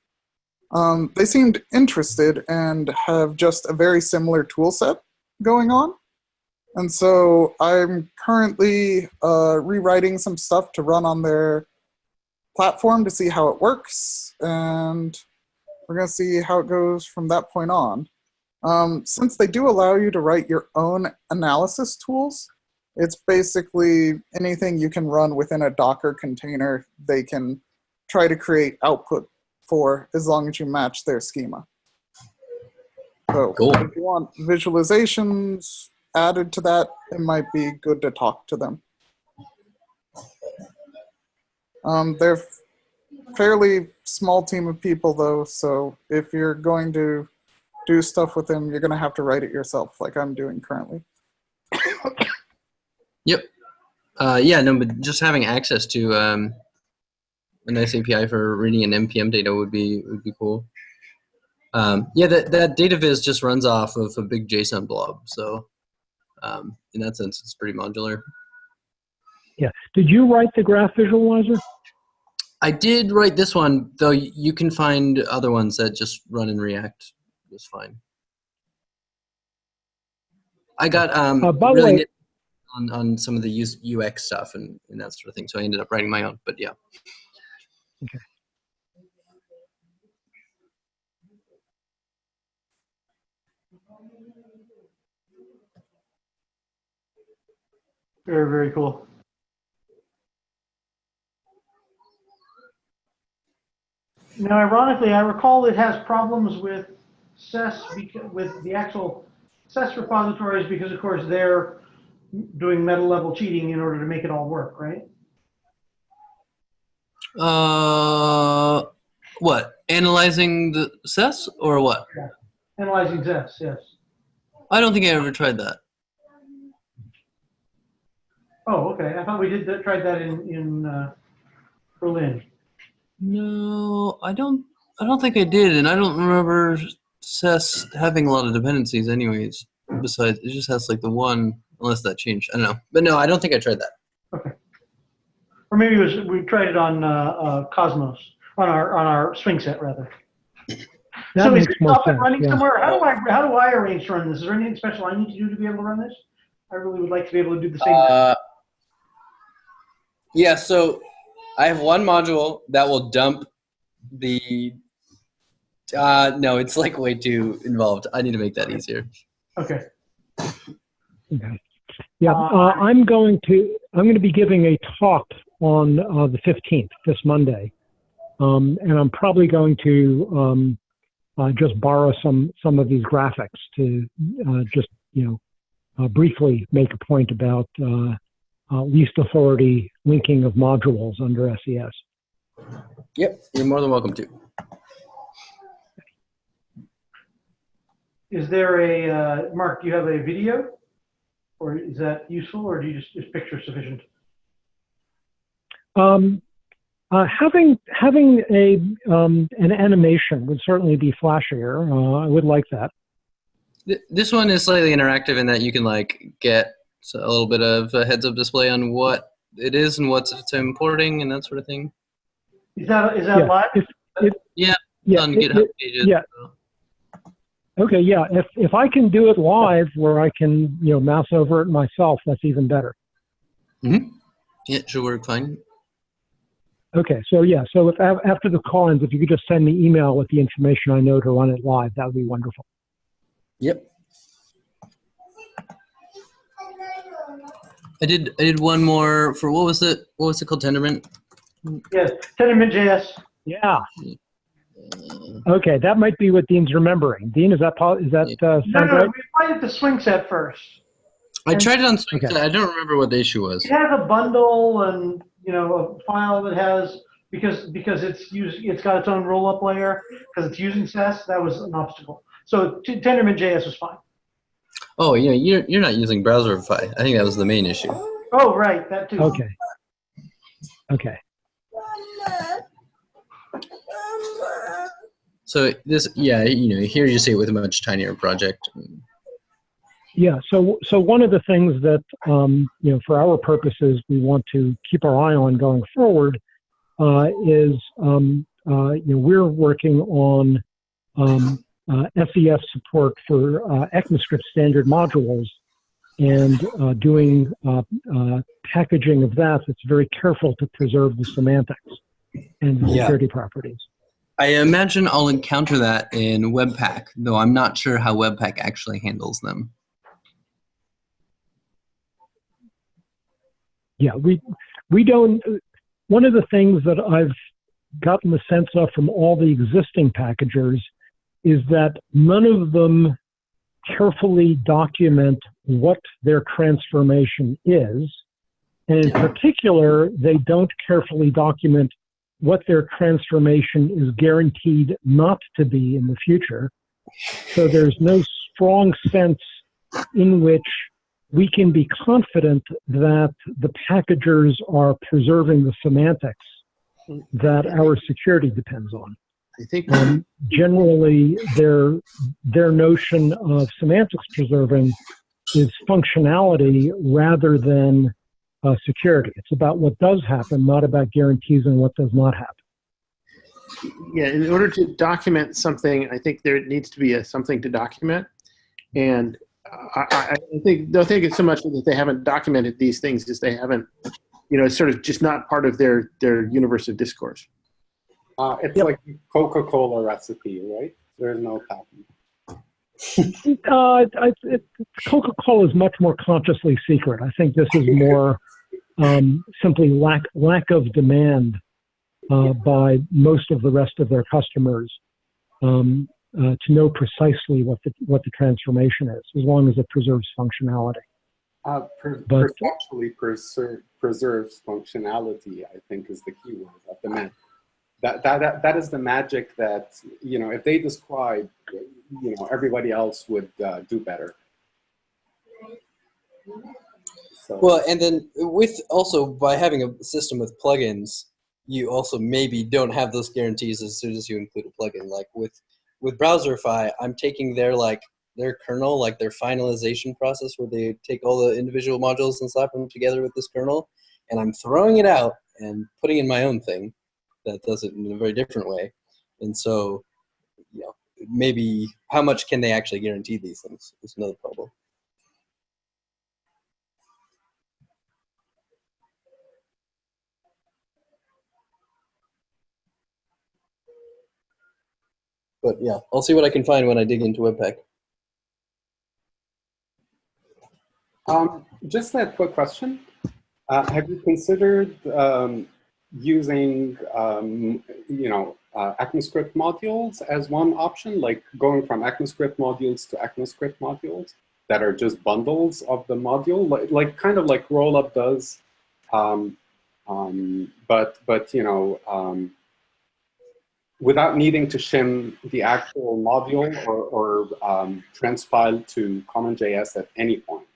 Um, they seemed interested and have just a very similar tool set going on. And so I'm currently uh, rewriting some stuff to run on their platform to see how it works. And we're going to see how it goes from that point on. Um, since they do allow you to write your own analysis tools, it's basically anything you can run within a Docker container, they can try to create output for as long as you match their schema. So Cool. if you want visualizations added to that, it might be good to talk to them. Um, they're fairly small team of people though, so if you're going to do stuff with them, you're going to have to write it yourself like I'm doing currently. (coughs) Yep. Uh, yeah, no, but just having access to um, a nice API for reading an npm data would be would be cool. Um, yeah, that that data viz just runs off of a big JSON blob, so um, in that sense, it's pretty modular. Yeah. Did you write the graph visualizer? I did write this one, though. You can find other ones that just run in React just fine. I got um, Uh, really way- on on some of the UX stuff and, and that sort of thing, so I ended up writing my own. But yeah. Very, very cool. Now, ironically, I recall it has problems with SES, with the actual SES repositories, because of course they're doing meta level cheating in order to make it all work, right? Uh, what? Analyzing the SES or what? Analyzing SES, yes. I don't think I ever tried that. Oh, okay. I thought we did that, tried that in, in uh, Berlin. No, I don't. I don't think I did, and I don't remember SES having a lot of dependencies. Anyways, besides, it just has like the one, unless that changed. I don't know, but no, I don't think I tried that. Okay. Or maybe it was, we tried it on uh, uh, Cosmos, on our, on our swing set, rather. That So is makes it more up and running yeah. somewhere? How do I, how do I arrange to run this? Is there anything special I need to do to be able to run this? I really would like to be able to do the same. Uh, yeah, so I have one module that will dump the. Uh, no, it's like way too involved. I need to make that easier. Okay. Okay. Yeah, Uh, uh, I'm going to I'm going to be giving a talk on uh, the 15th, this Monday, um, and I'm probably going to um, uh, just borrow some some of these graphics to uh, just you know uh, briefly make a point about uh, least authority linking of modules under SES. Yep, you're more than welcome to. Is there a, uh, Mark, do you have a video? Or is that useful, or do you just, is picture sufficient? Um, uh, having having a um, an animation would certainly be flashier. Uh, I would like that. This one is slightly interactive in that you can like get a little bit of a heads up display on what it is and what's it's importing and that sort of thing. Is that, is that Yeah, live? if- if- Yeah, Yeah, on it- GitHub it- pages. yeah. so. Okay, yeah. If if I can do it live, where I can you know mouse over it myself, that's even better. Hmm. Yeah, should work fine. Okay, so yeah. So if after the call ends, if you could just send me email with the information I know to run it live, that would be wonderful. Yep. I did. I did one more for what was it? What was it called? Tendermint. Yes, Tendermint JS. Yeah. Okay, that might be what Dean's remembering. Dean, is that po- is that uh, No, no, right? we applied it to swing set first. I tried it on Swing Okay. Set. I don't remember what the issue was. It has a bundle and, you know, a file that has, because, because it's used, it's got its own roll-up layer, because it's using SES, that was an obstacle. So Tendermint JS was fine. Oh, yeah, you're, you're not using Browserify. I think that was the main issue. Oh, right, that too. Okay. Okay. So this, yeah, you know, here you see it with a much tinier project. Yeah. So so one of the things that um, you know for our purposes we want to keep our eye on going forward uh, is um, uh, you know we're working on um, uh, SES support for uh, ECMAScript standard modules and uh, doing uh, uh, packaging of that that's very careful to preserve the semantics and the Yeah. security properties. I imagine I'll encounter that in Webpack, though I'm not sure how Webpack actually handles them. yeah we we don't one of the things that i've gotten the sense of from all the existing packagers is that none of them carefully document what their transformation is. And in particular they don't carefully document what their transformation is guaranteed not to be in the future. So there's no strong sense in which we can be confident that the packagers are preserving the semantics that our security depends on. I think Um, generally, their their notion of semantics preserving is functionality rather than uh, security. It's about what does happen, not about guarantees and what does not happen. yeah, in order to document something, I think there needs to be a something to document. And I, I, I think don't think it's so much that they haven't documented these things as they haven't, you know, it's sort of just not part of their their universe of discourse. Uh, it's Yep. like Coca-Cola recipe, right? There's no patent. (laughs) Uh, I, it, Coca-Cola is much more consciously secret. I think this is more um, simply lack lack of demand uh, by most of the rest of their customers um, uh, to know precisely what the what the transformation is, as long as it preserves functionality. Uh, per, But- perceptually preser- preserves functionality, I think is the key word at the moment. That, that, that, that is the magic that, you know, if they describe, you know, everybody else would uh, do better. So, Well, and then with also by having a system with plugins, you also maybe don't have those guarantees as soon as you include a plugin. Like with with Browserify, I'm taking their like their kernel, like their finalization process, where they take all the individual modules and slap them together with this kernel, and I'm throwing it out and putting in my own thing that does it in a very different way. And so, you know, maybe how much can they actually guarantee these things is another problem. But yeah, I'll see what I can find when I dig into Webpack. um, just a quick question. Uh, have you considered um, using, um, you know, uh, ECMAScript modules as one option, like going from ECMAScript modules to ECMAScript modules that are just bundles of the module, like, like kind of like Rollup does, um, um, but but you know, um, without needing to shim the actual module or, or um, transpile to CommonJS at any point.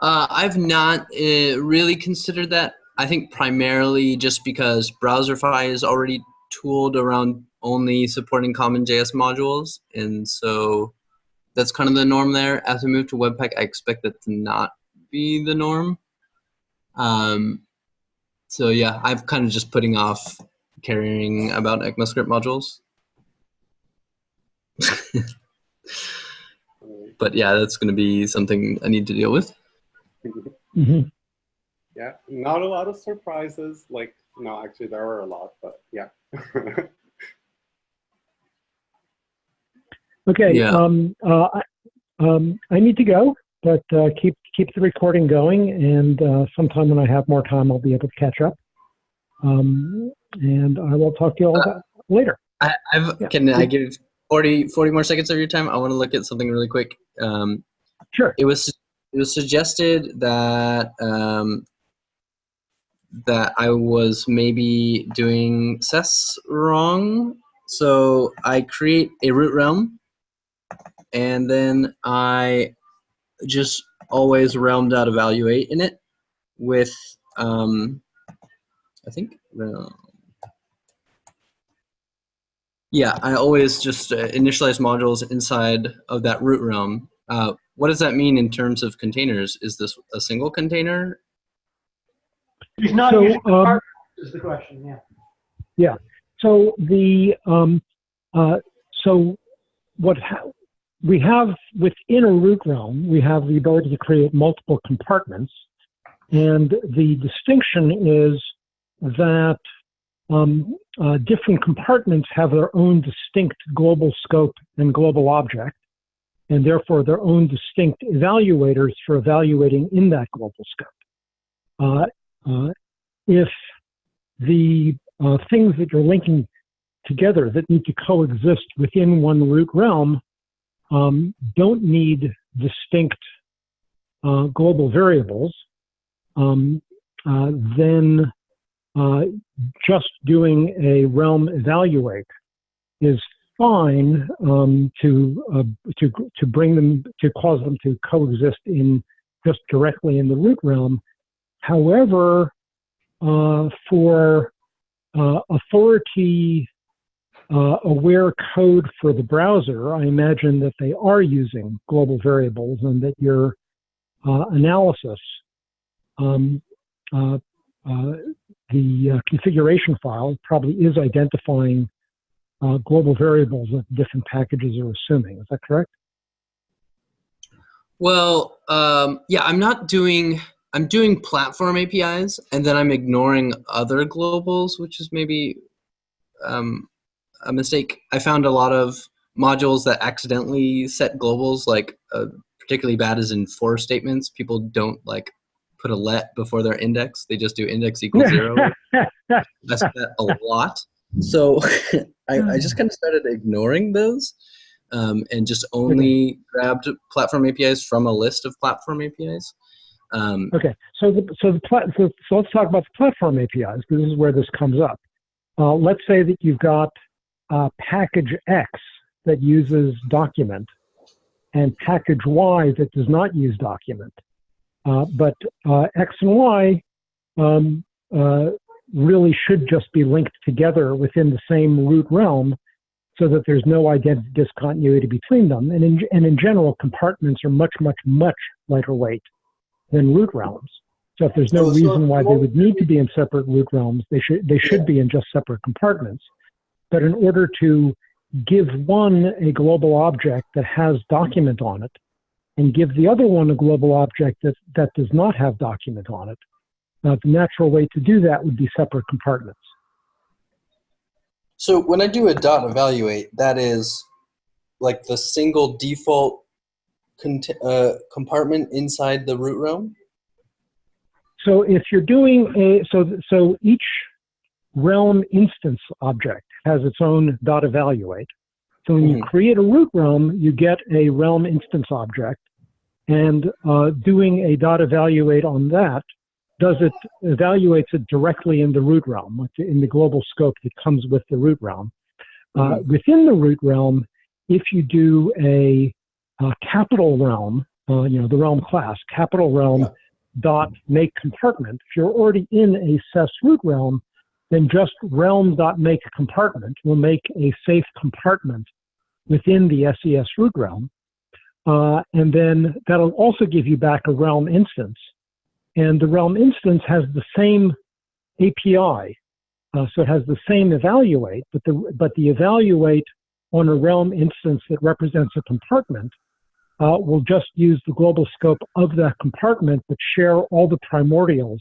Uh, I've not uh, really considered that. I think primarily just because Browserify is already tooled around only supporting CommonJS modules, and so that's kind of the norm there. As we move to Webpack, I expect that to not be the norm. Um, so yeah, I'm kind of just putting off caring about ECMAScript modules. (laughs) but yeah, that's going to be something I need to deal with. Hmm Yeah, not a lot of surprises. Like, no, actually there are a lot, but yeah. (laughs) Okay. Yeah. Um, uh, I, um, I need to go, but uh, keep keep the recording going, and uh, sometime when I have more time, I'll be able to catch up. Um, and I will talk to you all about later. I, I've, Yeah. can I give 40, 40 more seconds of your time? I want to look at something really quick. Um, Sure. it was it was suggested that um, that I was maybe doing SES wrong. So I create a root realm, and then I just always realm dot evaluate in it with um, I think realm. Yeah, I always just uh, initialize modules inside of that root realm. Uh, what does that mean in terms of containers? Is this a single container? He's not So, using um, is the question, yeah. Yeah. So the um, uh, so what ha- we have within a root realm, we have the ability to create multiple compartments, and the distinction is that um, uh, different compartments have their own distinct global scope and global object, and therefore their own distinct evaluators for evaluating in that global scope. Uh, uh, if the uh, things that you're linking together that need to coexist within one root realm um, don't need distinct uh, global variables, um, uh, then uh, just doing a realm evaluate is fine um, to uh, to to bring them to cause them to coexist in just directly in the root realm. However, uh, for uh, authority uh, aware code for the browser, I imagine that they are using global variables and that your uh, analysis, um, uh, the configuration file probably is identifying uh, global variables that different packages are assuming. Is that correct? Well, um, yeah, I'm not doing. I'm doing platform APIs, and then I'm ignoring other globals, which is maybe um, a mistake. I found a lot of modules that accidentally set globals, like uh, particularly bad is in for statements. People don't like put a let before their index; they just do index equals (laughs) zero. I that a lot. So (laughs) I, I just kind of started ignoring those um, and just only grabbed platform APIs from a list of platform APIs. Um, Okay, so the, so the plat, so, so let's talk about the platform APIs because this is where this comes up. Uh, let's say that you've got uh, package X that uses document and package Y that does not use document. Uh, but uh, X and Y um, uh, really should just be linked together within the same root realm so that there's no identity discontinuity between them. And in, and in general, compartments are much, much, much lighter weight than root realms. So if there's no so reason why they would need to be in separate root realms, they should they should be in just separate compartments. But in order to give one a global object that has document on it, and give the other one a global object that, that does not have document on it, uh, the natural way to do that would be separate compartments. So when I do a dot evaluate, that is like the single default cont- uh, compartment inside the root realm. So if you're doing a so so each realm instance object has its own dot evaluate. So when you Mhm. create a root realm, you get a realm instance object, and uh, doing a dot evaluate on that does it evaluates it directly in the root realm, in the global scope that comes with the root realm. Uh, within the root realm, if you do a, uh capital realm, uh, you know the realm class, capital realm Yeah. dot make compartment. If you're already in a SES root realm, then just realm dot make compartment will make a safe compartment within the SES root realm. Uh, and then that'll also give you back a realm instance. And the realm instance has the same API. Uh, so it has the same evaluate, but the, but the evaluate on a realm instance that represents a compartment uh, will just use the global scope of that compartment, but share all the primordials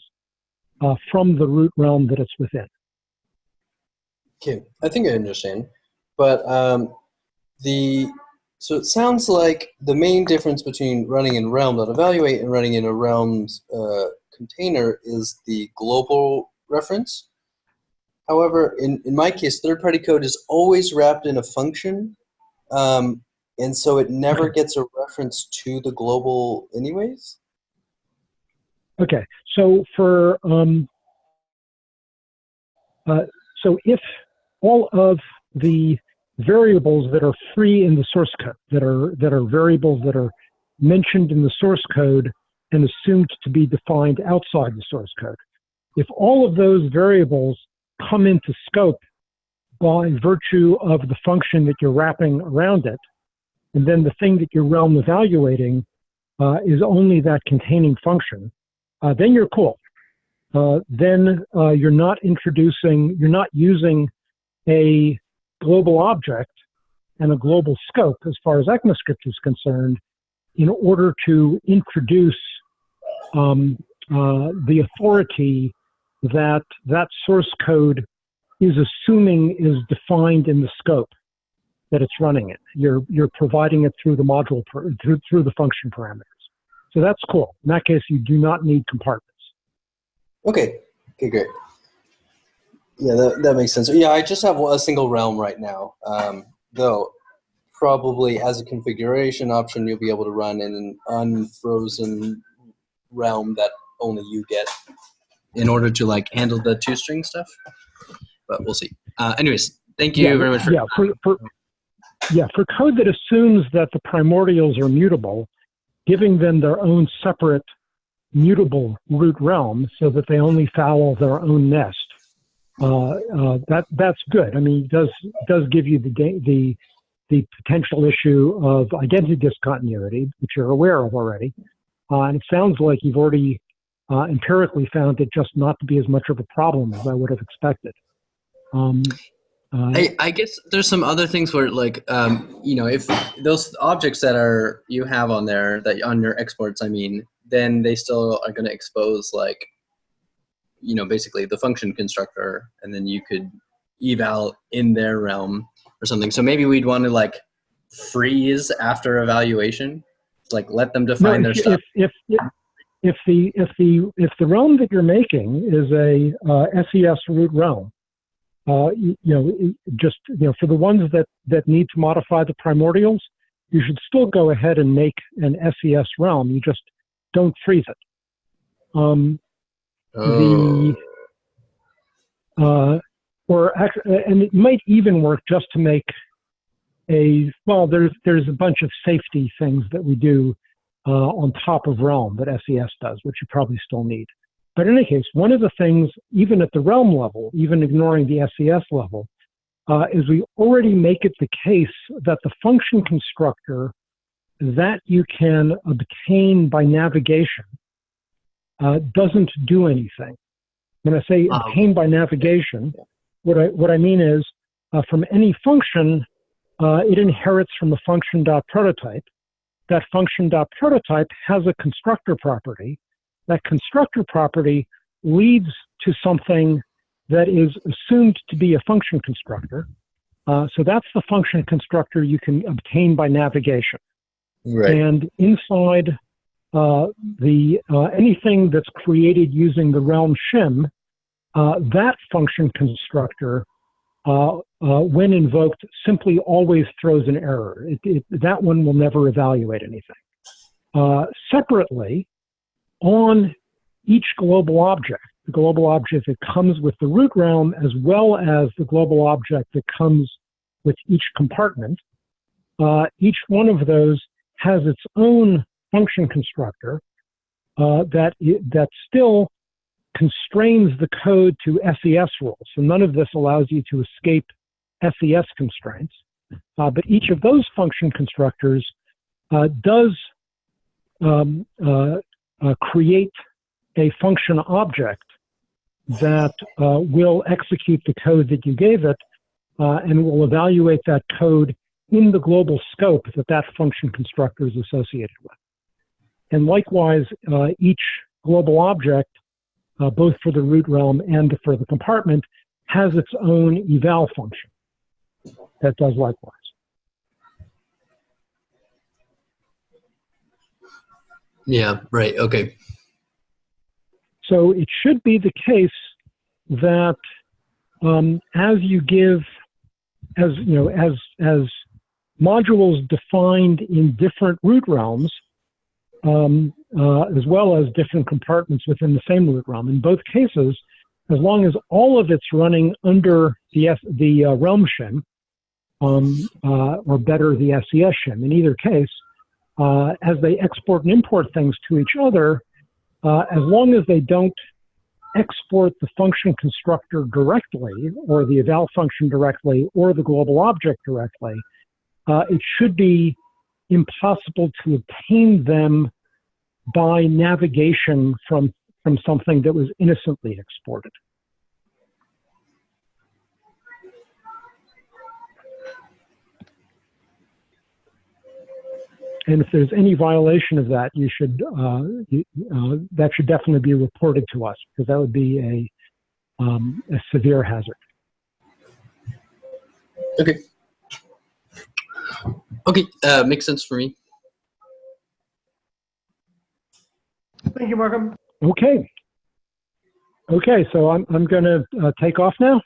uh, from the root realm that it's within. Okay, I think I understand, but um, the so it sounds like the main difference between running in realm.evaluate and running in a realms uh, container is the global reference. However, in, in my case, third-party code is always wrapped in a function, um, and so it never gets a reference to the global anyways. Okay, so for um, uh, so if all of the variables that are free in the source code, that are that are variables that are mentioned in the source code and assumed to be defined outside the source code, if all of those variables come into scope by virtue of the function that you're wrapping around it, and then the thing that you're realm evaluating uh, is only that containing function, uh, then you're cool. Uh, then uh, you're not introducing, you're not using a global object and a global scope as far as ECMAScript is concerned in order to introduce um, uh, the authority that that source code is assuming is defined in the scope that it's running it. You're, you're providing it through the module, per, through, through the function parameters. So that's cool. In that case, you do not need compartments. Okay. Okay, great. Yeah, that, that makes sense. Yeah, I just have a single realm right now. Um, though, probably as a configuration option, you'll be able to run in an unfrozen realm that only you get in order to like handle the toString stuff. But we'll see. Uh, anyways, thank you yeah, very much for yeah, for, for, yeah, for code that assumes that the primordials are mutable, giving them their own separate mutable root realm so that they only foul their own nest. Uh, uh, that that's good. I mean, it does does give you the the the potential issue of identity discontinuity, which you're aware of already. Uh, and it sounds like you've already uh, empirically found it just not to be as much of a problem as I would have expected. Um, uh, I, I guess there's some other things where like um, you know if those objects that are you have on there that on your exports I mean then they still are going to expose like you know basically the function constructor and then you could eval in their realm or something so maybe we'd want to like freeze after evaluation like let them define no, their if, stuff if, if, if the if the if the realm that you're making is a uh, SES root realm, uh, you, you, know, just you know, for the ones that that need to modify the primordials, you should still go ahead and make an SES realm. You just don't freeze it. Um, oh. The uh, or and it might even work just to make a well. There's there's a bunch of safety things that we do uh, on top of Realm that SES does, which you probably still need. But in any case, one of the things, even at the realm level, even ignoring the SES level, uh, is we already make it the case that the function constructor that you can obtain by navigation uh, doesn't do anything. When I say Um, obtain by navigation, what I what I mean is uh, from any function, uh, it inherits from a function dot prototype. That function dot prototype has a constructor property. That constructor property leads to something that is assumed to be a function constructor. Uh, so that's the function constructor you can obtain by navigation. right And inside the uh, anything that's created using the realm shim, uh, that function constructor, uh, uh, when invoked, simply always throws an error. It, it, that one will never evaluate anything. Uh, separately, on each global object, the global object that comes with the root realm, as well as the global object that comes with each compartment, uh, each one of those has its own function constructor uh, that that still constrains the code to SES rules. So none of this allows you to escape SES constraints. Uh, but each of those function constructors uh, does um, uh, uh, create a function object that uh, will execute the code that you gave it and will evaluate that code in the global scope that that function constructor is associated with. And likewise, uh, each global object, uh, both for the root realm and for the compartment, has its own eval function that does likewise. yeah right okay So it should be the case that um, as you give, as you know, as as modules defined in different root realms, um, uh, as well as different compartments within the same root realm. In both cases, as long as all of it's running under the S, the uh, realm shim, um, uh, or better the SES shim. In either case, uh, as they export and import things to each other, uh, as long as they don't export the function constructor directly, or the eval function directly, or the global object directly, uh, it should be impossible to obtain them by navigation from, from something that was innocently exported. And if there's any violation of that, you should uh, uh, that should definitely be reported to us because that would be a um, a severe hazard. Okay. Okay, uh, makes sense for me. Thank you, Markham. Okay. Okay, so I'm I'm going to uh, take off now,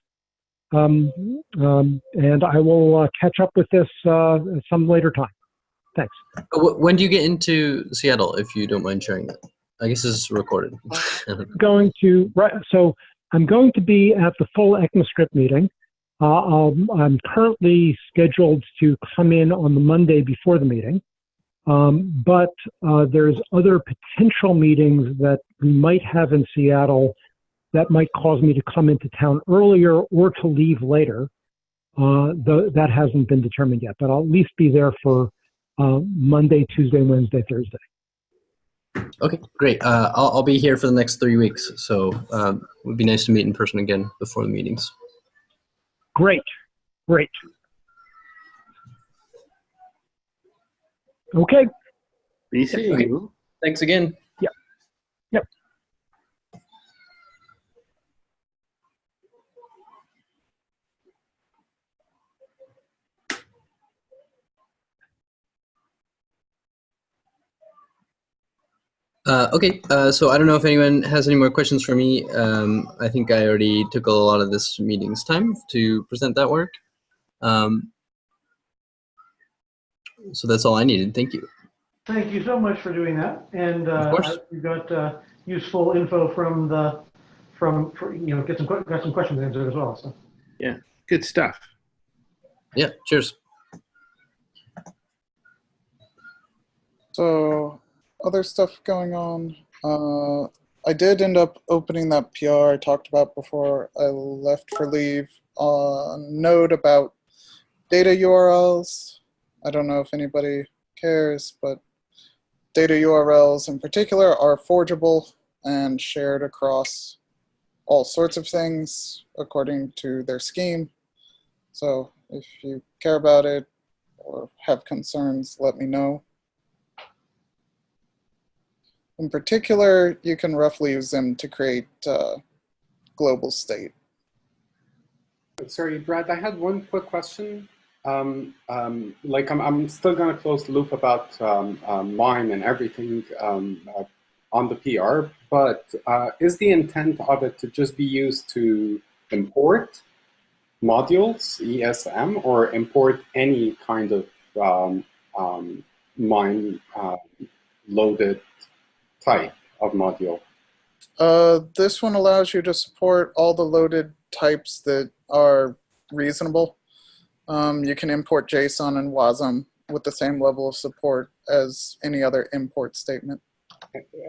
um, um, and I will uh, catch up with this uh, some later time. Thanks. Uh, When do you get into Seattle, if you don't mind sharing that? I guess this is recorded. (laughs) going to right so i'm going to be at the full ECMAScript meeting um, i'm currently scheduled to come in on the monday before the meeting um, but uh, there's other potential meetings that we might have in seattle that might cause me to come into town earlier or to leave later uh, the, that hasn't been determined yet but i'll at least be there for uh, monday tuesday wednesday thursday okay, great. Uh, I'll, I'll be here for the next three weeks, so um, it would be nice to meet in person again before the meetings. Great, great. Okay, Be seeing Okay. you. Thanks again. Uh, okay, uh, so I don't know if anyone has any more questions for me. Um, I think I already took a lot of this meeting's time to present that work. Um, so that's all I needed. Thank you. Thank you so much for doing that. And uh, Of course. you got uh, useful info from the, from, for- you know, get some, got some questions answered as well, so. Yeah, good stuff. Yeah, cheers. So, other stuff going on. Uh, I did end up opening that PR I talked about before I left for leave. A note about data URLs. I don't know if anybody cares, but data URLs in particular are forgeable and shared across all sorts of things according to their scheme. So if you care about it or have concerns, let me know. In particular, you can roughly use them to create uh, global state. Sorry, Brad, I had one quick question. Um, um, like, I'm, I'm still going to close the loop about um, um, MIME and everything um, uh, on the PR, but uh, is the intent of it to just be used to import modules, ESM, or import any kind of um, um, MIME uh, loaded type of module? Uh, this one allows you to support all the loaded types that are reasonable. Um, you can import JSON and WASM with the same level of support as any other import statement.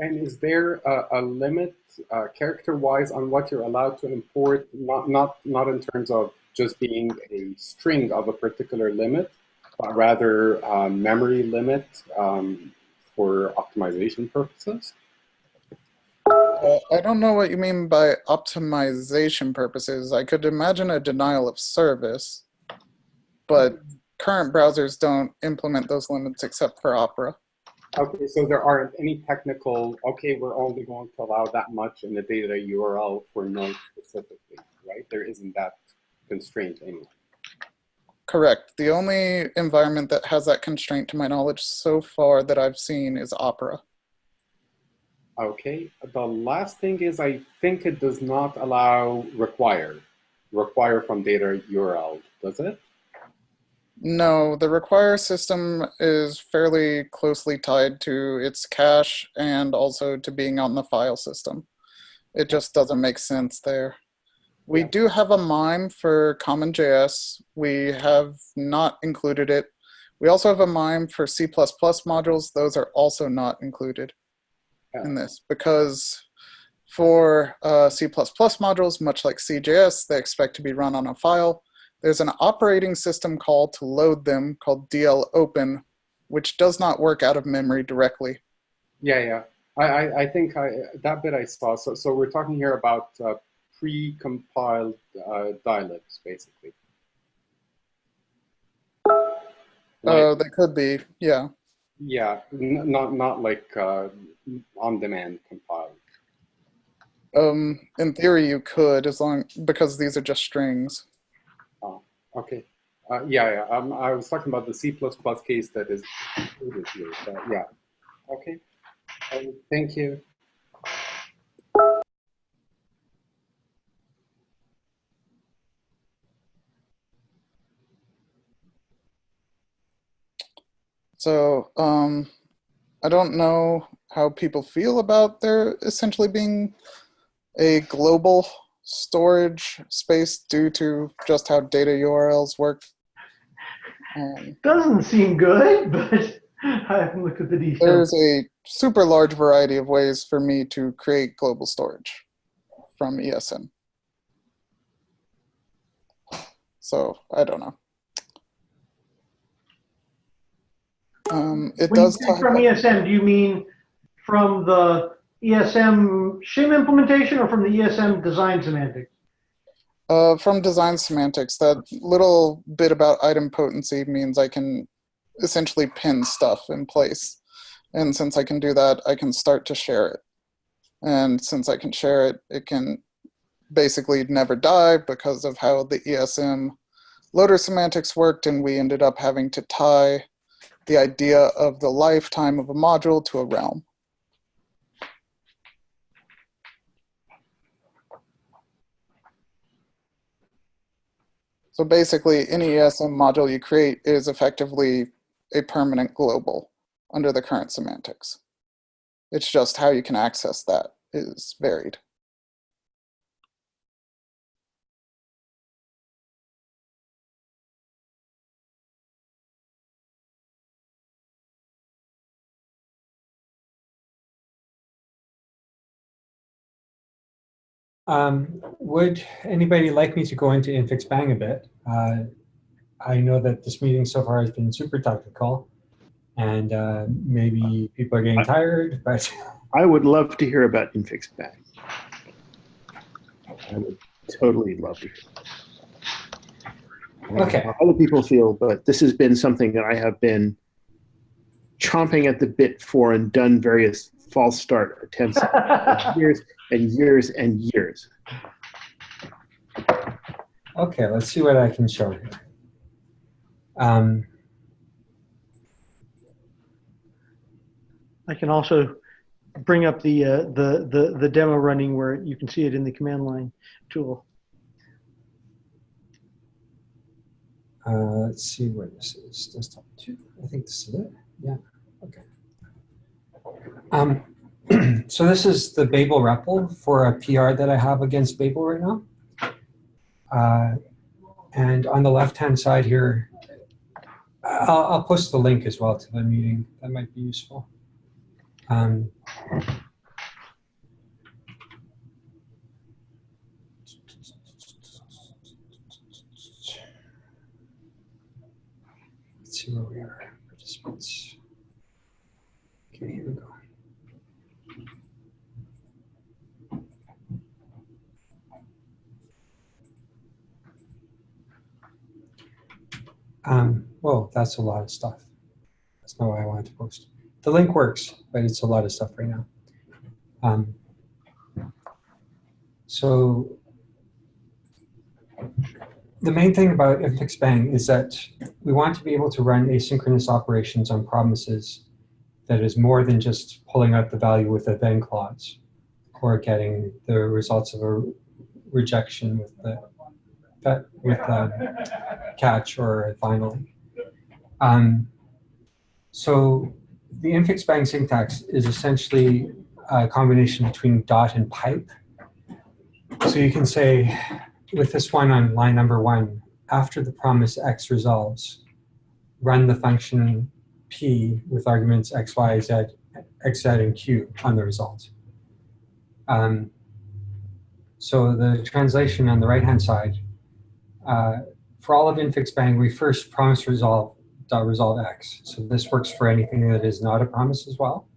And is there a, a limit, uh, character-wise, on what you're allowed to import? Not, not, not in terms of just being a string of a particular limit, but rather a memory limit um, for optimization purposes? Uh, I don't know what you mean by optimization purposes. I could imagine a denial of service, but current browsers don't implement those limits except for Opera. Okay, so there aren't any technical, okay, we're only going to allow that much in the data URL for node specifically, right? There isn't that constraint anyway. Correct. The only environment that has that constraint to my knowledge so far that I've seen is Opera. Okay, the last thing is I think it does not allow require. require from data URL, does it? No, the require system is fairly closely tied to its cache and also to being on the file system. It just doesn't make sense there. We Yeah. do have a MIME for CommonJS. We have not included it. We also have a MIME for C++ modules. Those are also not included in this because for uh, C++ modules, much like CJS, they expect to be run on a file. There's an operating system call to load them called dlopen, which does not work out of memory directly. Yeah, yeah. I, I, I think I, that bit I saw. So, so we're talking here about uh, pre-compiled uh, dialects, basically. Uh, Like, they could be, yeah. yeah, n- not not like uh, on-demand compiled. Um, in theory, you could, as long because these are just strings. Okay. Uh, yeah, yeah. Um, I was talking about the C++ case that is included here. But yeah. Okay. Um, thank you. So um, I don't know how people feel about there essentially being a global storage space due to just how data URLs work. Um, Doesn't seem good, (laughs) but I haven't looked at the details. there's a super large variety of ways for me to create global storage from ESM. So I don't know. Um, it When you does talk from about- ESM, do you mean from the ESM shim implementation or from the ESM design semantics? Uh, from design semantics, that little bit about idempotency means I can essentially pin stuff in place. And since I can do that, I can start to share it. And since I can share it, it can basically never die because of how the ESM loader semantics worked. And we ended up having to tie the idea of the lifetime of a module to a realm. So basically, any ESM module you create is effectively a permanent global under the current semantics. It's just how you can access that is varied. Um, would anybody like me to go into infix bang a bit? Uh, I know that this meeting so far has been super technical and uh, maybe people are getting tired, (laughs) but I would love to hear about Infix Bang. I would totally love to hear. I don't know Okay. How other people feel, but this has been something that I have been chomping at the bit for and done various false start attempts (laughs) years and years and years. okay, let's see what I can show here. Um, I can also bring up the, uh, the, the, the demo running where you can see it in the command line tool. uh, let's see where this is. Desktop two. I think this is it. Yeah. Okay. Um, (clears throat) so this is the Babel REPL for a PR that I have against Babel right now. Uh, and on the left-hand side here, I'll, I'll post the link as well to the meeting. That might be useful. Um, let's see where we are. Participants. Okay, here we go. Um, well, that's a lot of stuff. That's not what I wanted to post. The link works, but it's a lot of stuff right now. Um, so the main thing about infix bang is that we want to be able to run asynchronous operations on promises that is more than just pulling out the value with a then clause or getting the results of a rejection with the with uh, catch or a finally. Um, so the infix bang syntax is essentially a combination between dot and pipe. So you can say with this one on line number one, after the promise x resolves, run the function p with arguments x, y, z, x, z, and q on the result. Um, so the translation on the right-hand side, uh, for all of infix bang, we first promise resolve dot resolve x. So this works for anything that is not a promise as well.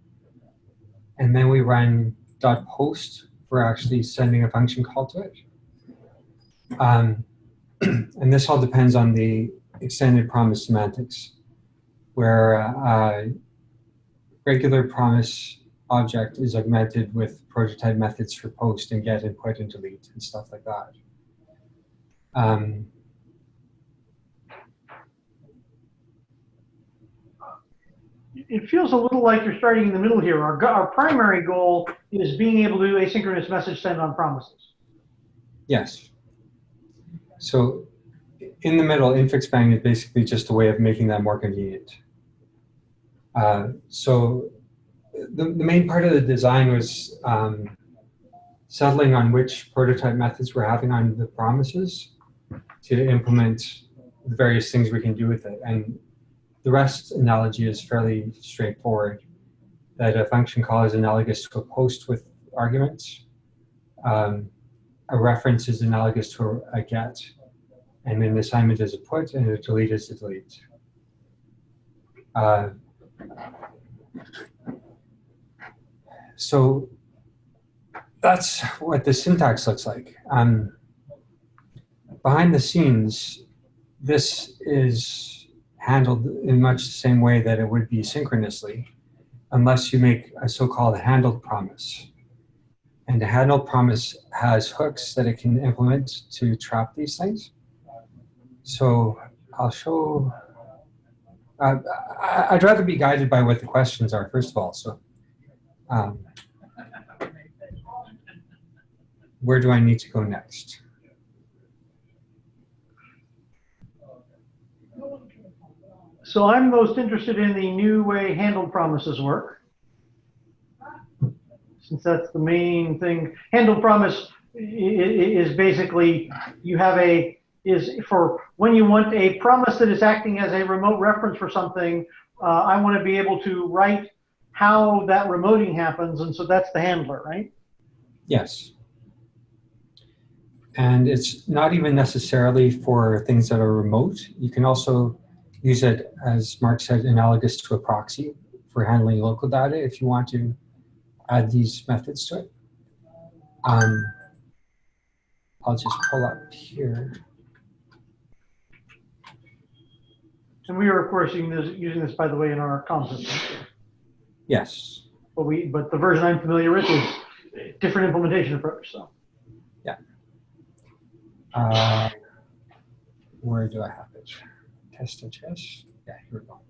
And then we run dot post for actually sending a function call to it. Um, (clears throat) and this all depends on the extended promise semantics, where uh, regular promise object is augmented with prototype methods for post and get and put and delete and stuff like that. Um, It feels a little like you're starting in the middle here. Our, our primary goal is being able to do asynchronous message send on promises. yes. So in the middle, infix bang is basically just a way of making that more convenient. Uh, so the, the main part of the design was um, settling on which prototype methods we're having on the promises to implement the various things we can do with it. And the REST analogy is fairly straightforward, that a function call is analogous to a post with arguments. Um, a reference is analogous to a, get, and an assignment is a put, and a delete is a delete. Uh, so that's what the syntax looks like. Um, behind the scenes, this is handled in much the same way that it would be synchronously, unless you make a so-called handled promise. And the handled promise has hooks that it can implement to trap these things. So I'll show, uh, I'd rather be guided by what the questions are, first of all. So um, where do I need to go next? So I'm most interested in the new way handle promises work. Since that's the main thing. Handle promise is basically, you have a, is for when you want a promise that is acting as a remote reference for something, uh, I want to be able to write how that remoting happens, and so that's the handler, right? Yes. And it's not even necessarily for things that are remote. You can also use it, as Mark said, analogous to a proxy for handling local data if you want to add these methods to it. Um, I'll just pull up here. And we are, of course, using this, using this, by the way, in our com. Yes. But we, but the version I'm familiar with is a different implementation approach, so. Uh, where do I have it? Test and test. Yeah, here we go.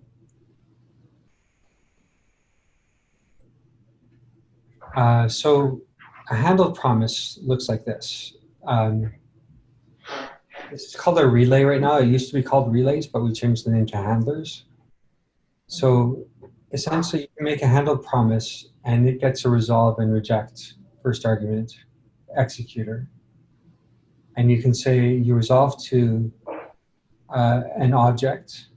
Uh, so a handled promise looks like this. Um, this is called a relay right now. It used to be called relays, but we changed the name to handlers. So essentially, you make a handled promise, and it gets a resolve and reject first argument executor and you can say you resolve to uh, an object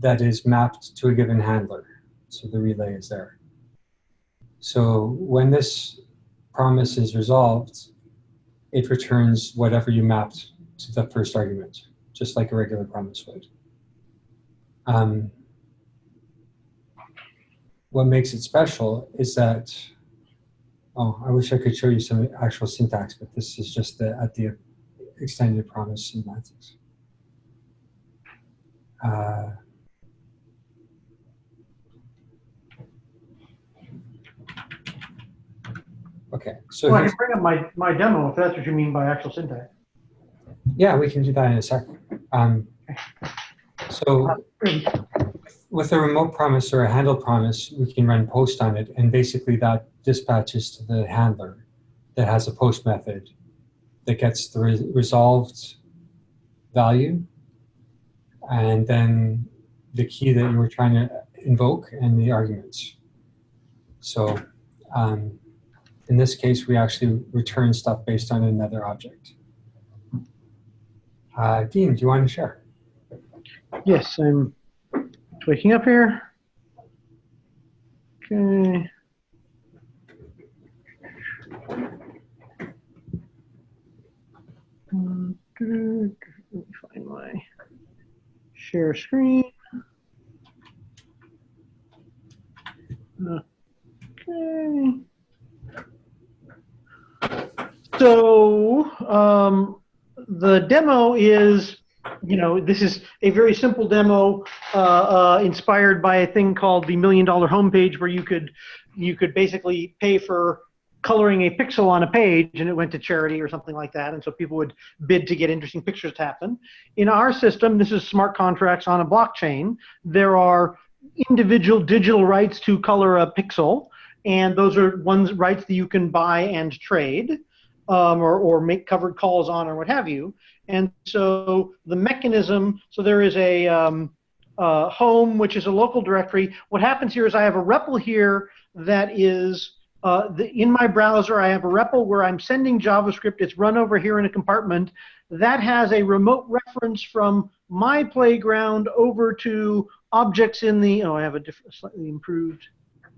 that is mapped to a given handler. So the relay is there. So when this promise is resolved, it returns whatever you mapped to the first argument, just like a regular promise would. Um, what makes it special is that, oh, I wish I could show you some actual syntax, but this is just the, at the extended promise semantics. Uh, okay, so Well, I can bring up my, my demo if that's what you mean by actual syntax. yeah, we can do that in a second. Um, so with a remote promise or a handle promise, we can run post on it, and basically that dispatches to the handler that has a post method that gets the re resolved value, and then the key that you were trying to invoke and the arguments. So um, in this case, we actually return stuff based on another object. Uh, Dean, do you want to share? Yes, I'm waking up here. Okay. Um, Let me find my share screen. Okay. So um, the demo is, you know, this is a very simple demo uh, uh, inspired by a thing called the Million Dollar Homepage, where you could you could basically pay for coloring a pixel on a page and it went to charity or something like that. And so people would bid to get interesting pictures to happen. In our system this is smart contracts on a blockchain. There are individual digital rights to color a pixel and those are ones rights that you can buy and trade um, or, or make covered calls on or what have you. And so the mechanism so there is a um, uh, home which is a local directory. What happens here is i have a REPL here that is uh, the, in my browser, I have a REPL where I'm sending JavaScript. It's run over here in a compartment. That has a remote reference from my playground over to objects in the, oh, I have a different, slightly improved,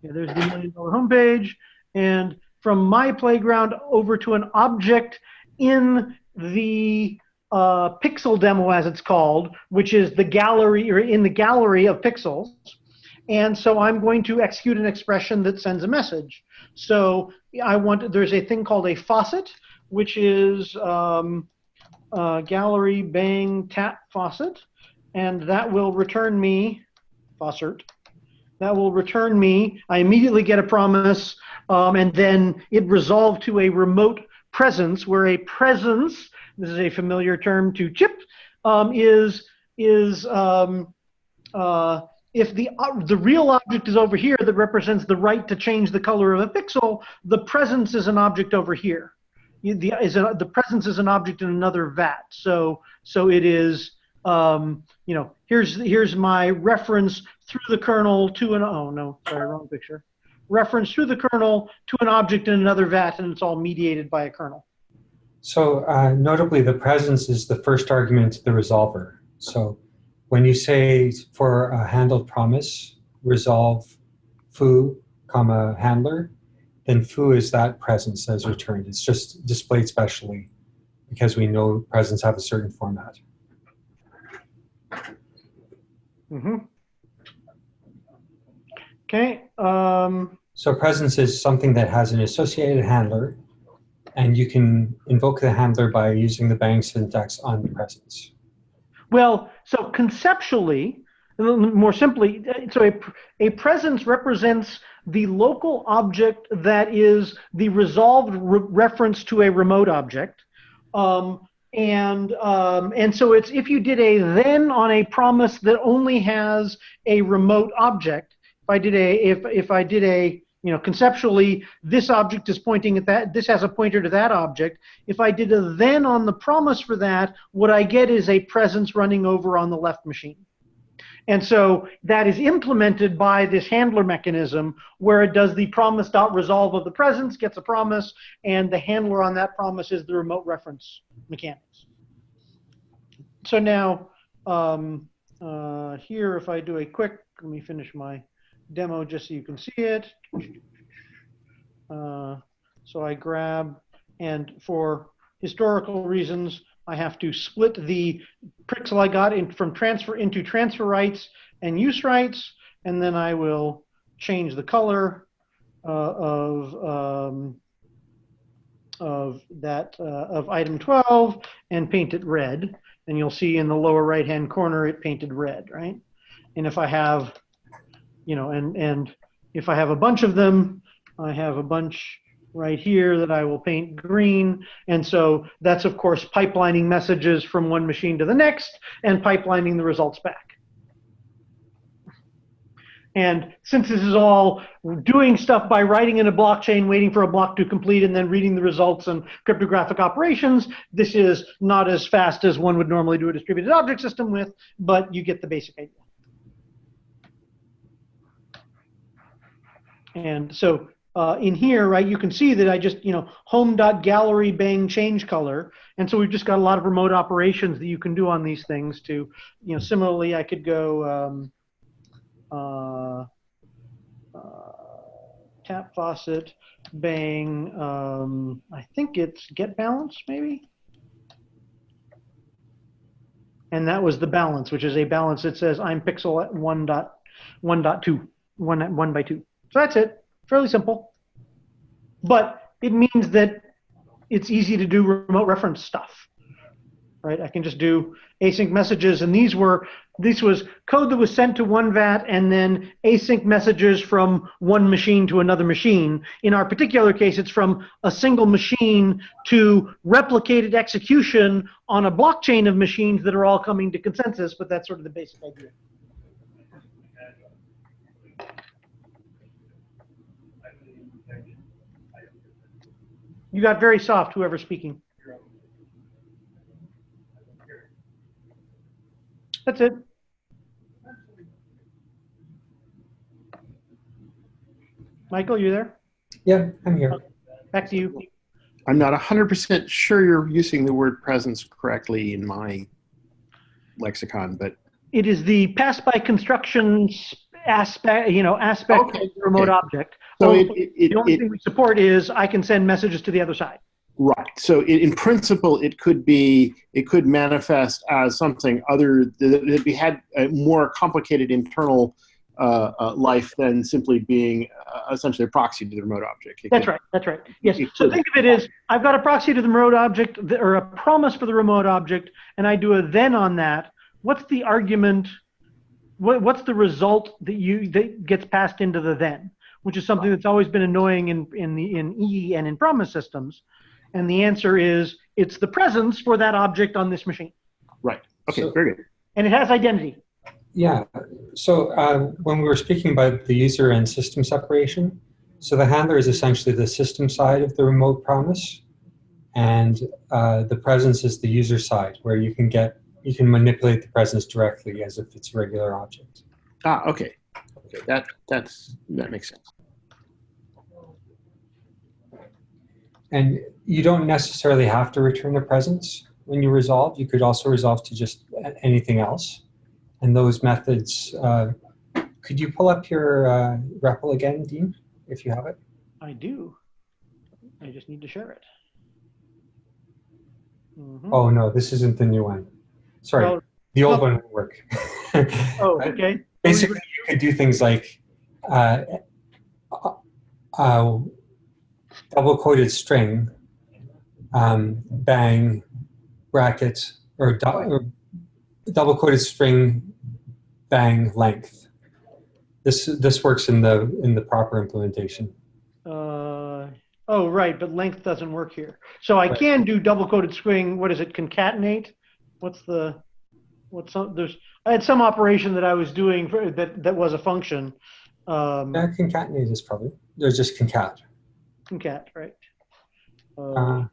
yeah, there's the million dollar homepage. And from my playground over to an object in the uh, pixel demo, as it's called, which is the gallery, or in the gallery of pixels. And so I'm going to execute an expression that sends a message. So I want, there's a thing called a faucet, which is um, gallery bang tap faucet. And that will return me, faucet, that will return me, I immediately get a promise, um, and then it resolved to a remote presence, where a presence, this is a familiar term to Chip, um, is, is um, uh, if the uh, the real object is over here that represents the right to change the color of a pixel, the presence is an object over here. The is a, the presence is an object in another vat. So so it is um, you know here's here's my reference through the kernel to an oh no sorry wrong picture reference through the kernel to an object in another vat and it's all mediated by a kernel. So uh, notably, the presence is the first argument to the resolver. So when you say for a handled promise, resolve foo, comma, handler, then foo is that presence as returned. It's just displayed specially because we know presents have a certain format. Mm-hmm. Okay. Um, So presence is something that has an associated handler, and you can invoke the handler by using the bang syntax on the presence. Well, so conceptually, more simply, so a, a presence represents the local object that is the resolved re reference to a remote object. Um, and um, and so it's if you did a then on a promise that only has a remote object. If I did a if if I did a you know conceptually this object is pointing at that this has a pointer to that object. If i did a then on the promise for that what i get is a presence running over on the left machine. And so that is implemented by this handler mechanism where it does the promise dot resolve of the presence gets a promise and the handler on that promise is the remote reference mechanics. So now um, uh, here if i do a quick let me finish my demo just so you can see it. Uh, so I grab, and for historical reasons, I have to split the pixel I got in, from transfer into transfer rights and use rights, and then I will change the color uh, of um, of that uh, of item 12 and paint it red. And you'll see in the lower right hand corner it painted red, right? And if I have you know, and, and if I have a bunch of them, I have a bunch right here that I will paint green. And so that's, of course, pipelining messages from one machine to the next and pipelining the results back. And since this is all doing stuff by writing in a blockchain, waiting for a block to complete, and then reading the results and cryptographic operations, this is not as fast as one would normally do a distributed object system with, but you get the basic idea. And so uh, in here, right, you can see that I just, you know, home.gallery bang change color. And so we've just got a lot of remote operations that you can do on these things to, you know, similarly, I could go um, uh, uh, tap faucet, bang, um, I think it's get balance maybe. And that was the balance, which is a balance that says I'm pixel at 1 dot, 1 dot 2, 1, 1 by 2. So that's it. Fairly simple. But it means that it's easy to do remote reference stuff. Right? I can just do async messages and these were this was code that was sent to one vat and then async messages from one machine to another machine. In our particular case, it's from a single machine to replicated execution on a blockchain of machines that are all coming to consensus, but that's sort of the basic idea. You got very soft, whoever's speaking. That's it. Michael, you there? Yeah, I'm here. Back to you. I'm not 100% sure you're using the word presence correctly in my lexicon, but It is the pass by construction s- aspect, you know, aspect Okay, of the remote okay. object. so it, it, the only thing we support is I can send messages to the other side. Right. So in, in principle, it could be it could manifest as something other that we had a more complicated internal uh, uh, life than simply being uh, essentially a proxy to the remote object. It That's could- right. That's right. Yes. So think of it as I've got a proxy to the remote object or a promise for the remote object, and I do a then on that. What's the argument? What, what's the result that you that gets passed into the then? Which is something that's always been annoying in in the in E and in promise systems. And the answer is it's the presence for that object on this machine, Right. Okay. So- very good. and it has identity. Yeah. So uh, when we were speaking about the user and system separation, so the handler is essentially the system side of the remote promise, and uh, the presence is the user side, where you can get you can manipulate the presence directly as if it's a regular object. Ah. Okay. Okay. That that's that makes sense. And you don't necessarily have to return the presence when you resolve. You could also resolve to just anything else. And those methods, uh, could you pull up your uh, REPL again, Dean, if you have it? I do. I just need to share it. Mhm. Oh, no, this isn't the new one. Sorry, Well, the old well- one would work. (laughs) oh, okay. Basically, you could do things like uh, uh, uh, double quoted string, um, bang, bracket, or, du- or double quoted string, bang, length. This this works in the in the proper implementation. Uh, oh, right, but length doesn't work here. So I Right. can do double quoted string. What is it? Concatenate? What's the, what's some, there's, I had some operation that I was doing for, that, that was a function. Um, Yeah, concatenate is probably there's just concat. concat, right? Uh, Uh,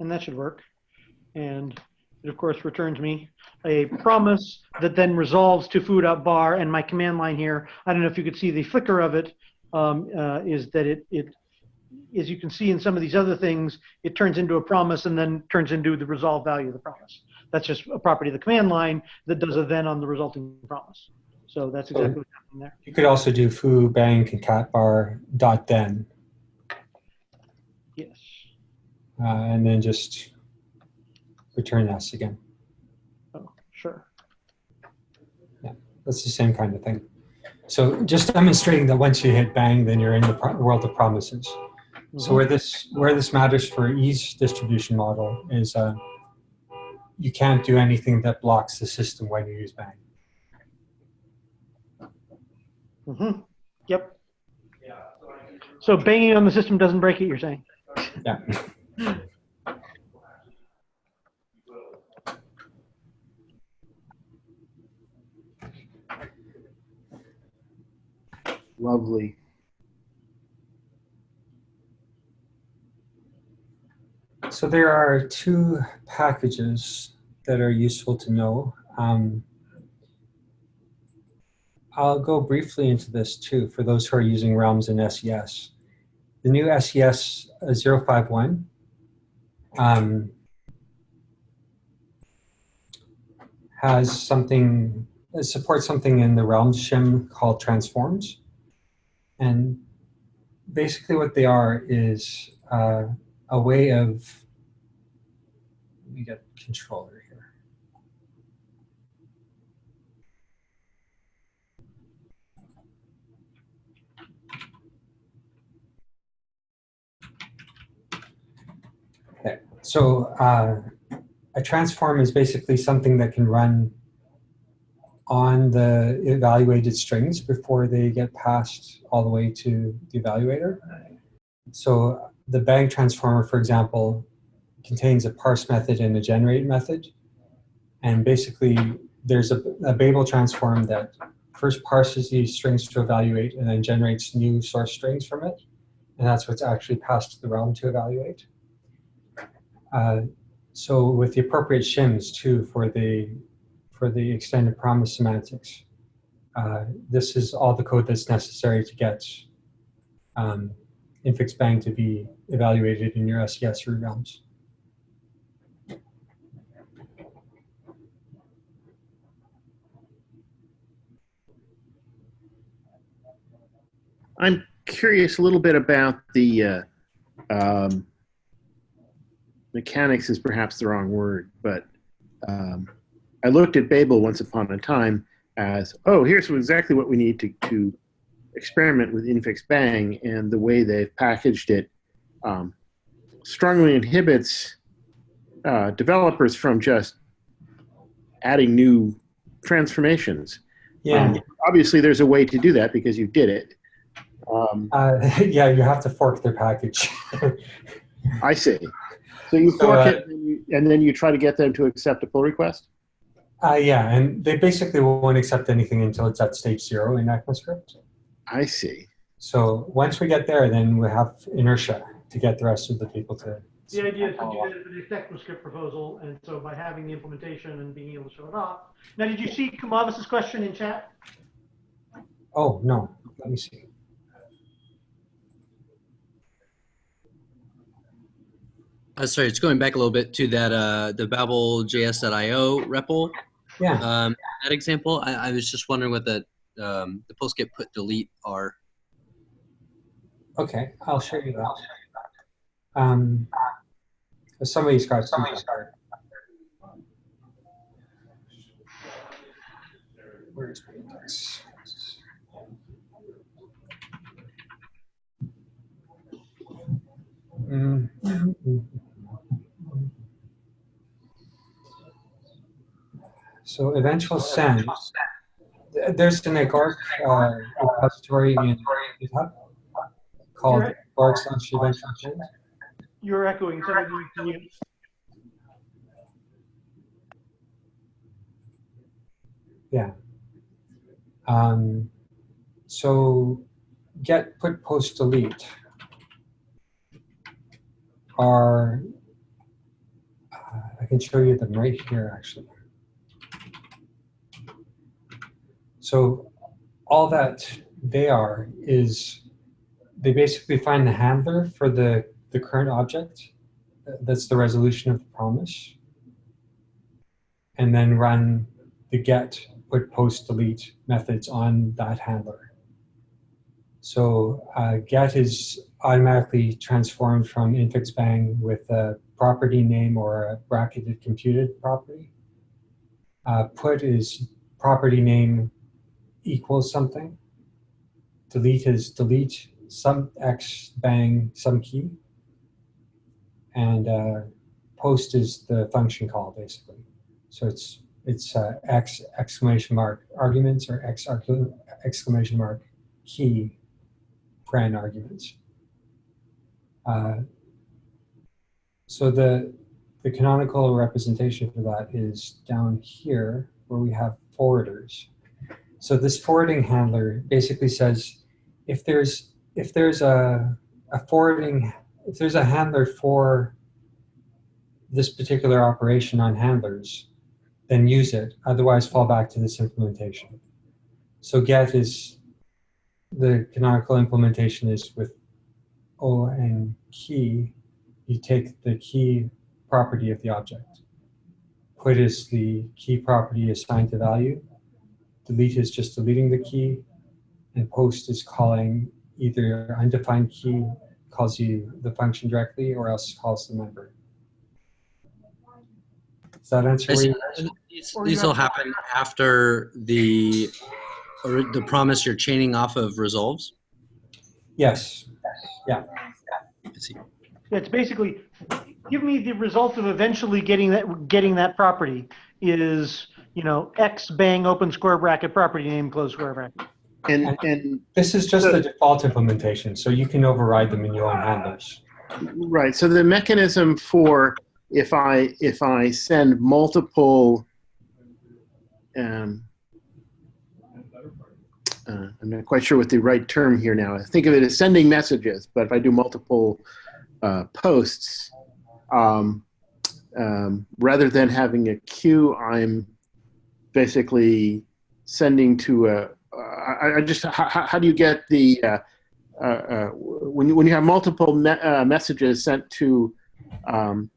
and that should work. And it, of course, returns me a promise that then resolves to food up bar. And my command line here, I don't know if you could see the flicker of it, um, uh, is that it, it, as you can see in some of these other things, it turns into a promise and then turns into the resolve value of the promise. That's just a property of the command line that does a then on the resulting promise. So that's exactly what's happening there. you could also do foo bang concat bar dot then, Yes. uh, and then just return s again. Oh, sure. Yeah, that's the same kind of thing. So just demonstrating that once you hit bang, then you're in the pro- world of promises. So where this where this matters for E's distribution model is uh, you can't do anything that blocks the system when you use bang. Mm -hmm. Yep. So banging on the system doesn't break it. You're saying? Yeah. Lovely. So there are two packages that are useful to know. Um, I'll go briefly into this too for those who are using realms in SES. The new SES uh, 051 um, has something, supports something in the realms shim called transforms. And basically what they are is uh, a way of, let me get controller here. Okay, so uh, a transform is basically something that can run on the evaluated strings before they get passed all the way to the evaluator. So the bang transformer, for example, contains a parse method and a generate method. And basically, there's a, a Babel transform that first parses these strings to evaluate and then generates new source strings from it. And that's what's actually passed to the realm to evaluate. Uh, so with the appropriate shims too for the for the extended promise semantics, uh, this is all the code that's necessary to get um, infix bang to be evaluated in your SES root realms. I'm curious a little bit about the uh, um, mechanics is perhaps the wrong word, but um, I looked at Babel once upon a time as, oh, here's exactly what we need to, to experiment with infix bang, and the way they've packaged it um, strongly inhibits uh, developers from just adding new transformations. Yeah. Um, obviously, there's a way to do that because you did it. Um, Uh, (laughs) yeah, you have to fork their package. I see. So you So, fork uh, it, and, you, and then you try to get them to accept a pull request. uh, yeah, and they basically won't accept anything until it's at stage zero in ECMAScript. I see. So once we get there, then we have inertia to get the rest of the people to. The idea is to do that with the ECMAScript proposal, and so by having the implementation and being able to show it off. Now, did you see Kumavis's question in chat? Oh, no, let me see. Uh, sorry, it's going back a little bit to that uh, the babel.js.io REPL. Yeah, Um, that example, I, I was just wondering what the um, the post get put delete are. okay, I'll show you that. Um, somebody's got somebody's got. Where's my index? Mm. So eventual send. There's an agoric uh, repository in GitHub called Right. agoric slash eventual send. You're echoing, so maybe you can Um, so get, put, post, delete are, uh, I can show you them right here, actually. So all that they are is they basically find the handler for the, the current object. That's the resolution of the promise. And then run the get put post delete methods on that handler. So uh, get is automatically transformed from infix bang with a property name or a bracketed computed property. Uh, put is property name equals something. Delete is delete some x bang some key. And uh, post is the function call basically. So it's it's uh, X exclamation mark arguments or X exclamation mark key paren arguments. Uh, so the the canonical representation for that is down here where we have forwarders. So this forwarding handler basically says if there's if there's a, a forwarding if there's a handler for this particular operation on handlers, then use it. Otherwise, fall back to this implementation. So get is the canonical implementation is with O and key. You take the key property of the object. Put is the key property assigned to value. Delete is just deleting the key. And post is calling either undefined key calls you the function directly or else calls the member. Does that answer I where you These, these will happen after the or the promise you're chaining off of resolves. Yes. I see. It's basically, give me the result of eventually getting that, getting that property is, you know, X bang open square bracket property name close square bracket. And, and This is just So- the default implementation, so you can override them in your own handlers. Right. So the mechanism for if I if I send multiple, um, uh, I'm not quite sure what the right term here now. I think of it as sending messages, but if I do multiple uh, posts, um, um, rather than having a queue, I'm basically sending to a. Uh, I, I just how, how do you get the uh, uh, uh, when you when you have multiple me- uh, messages sent to um,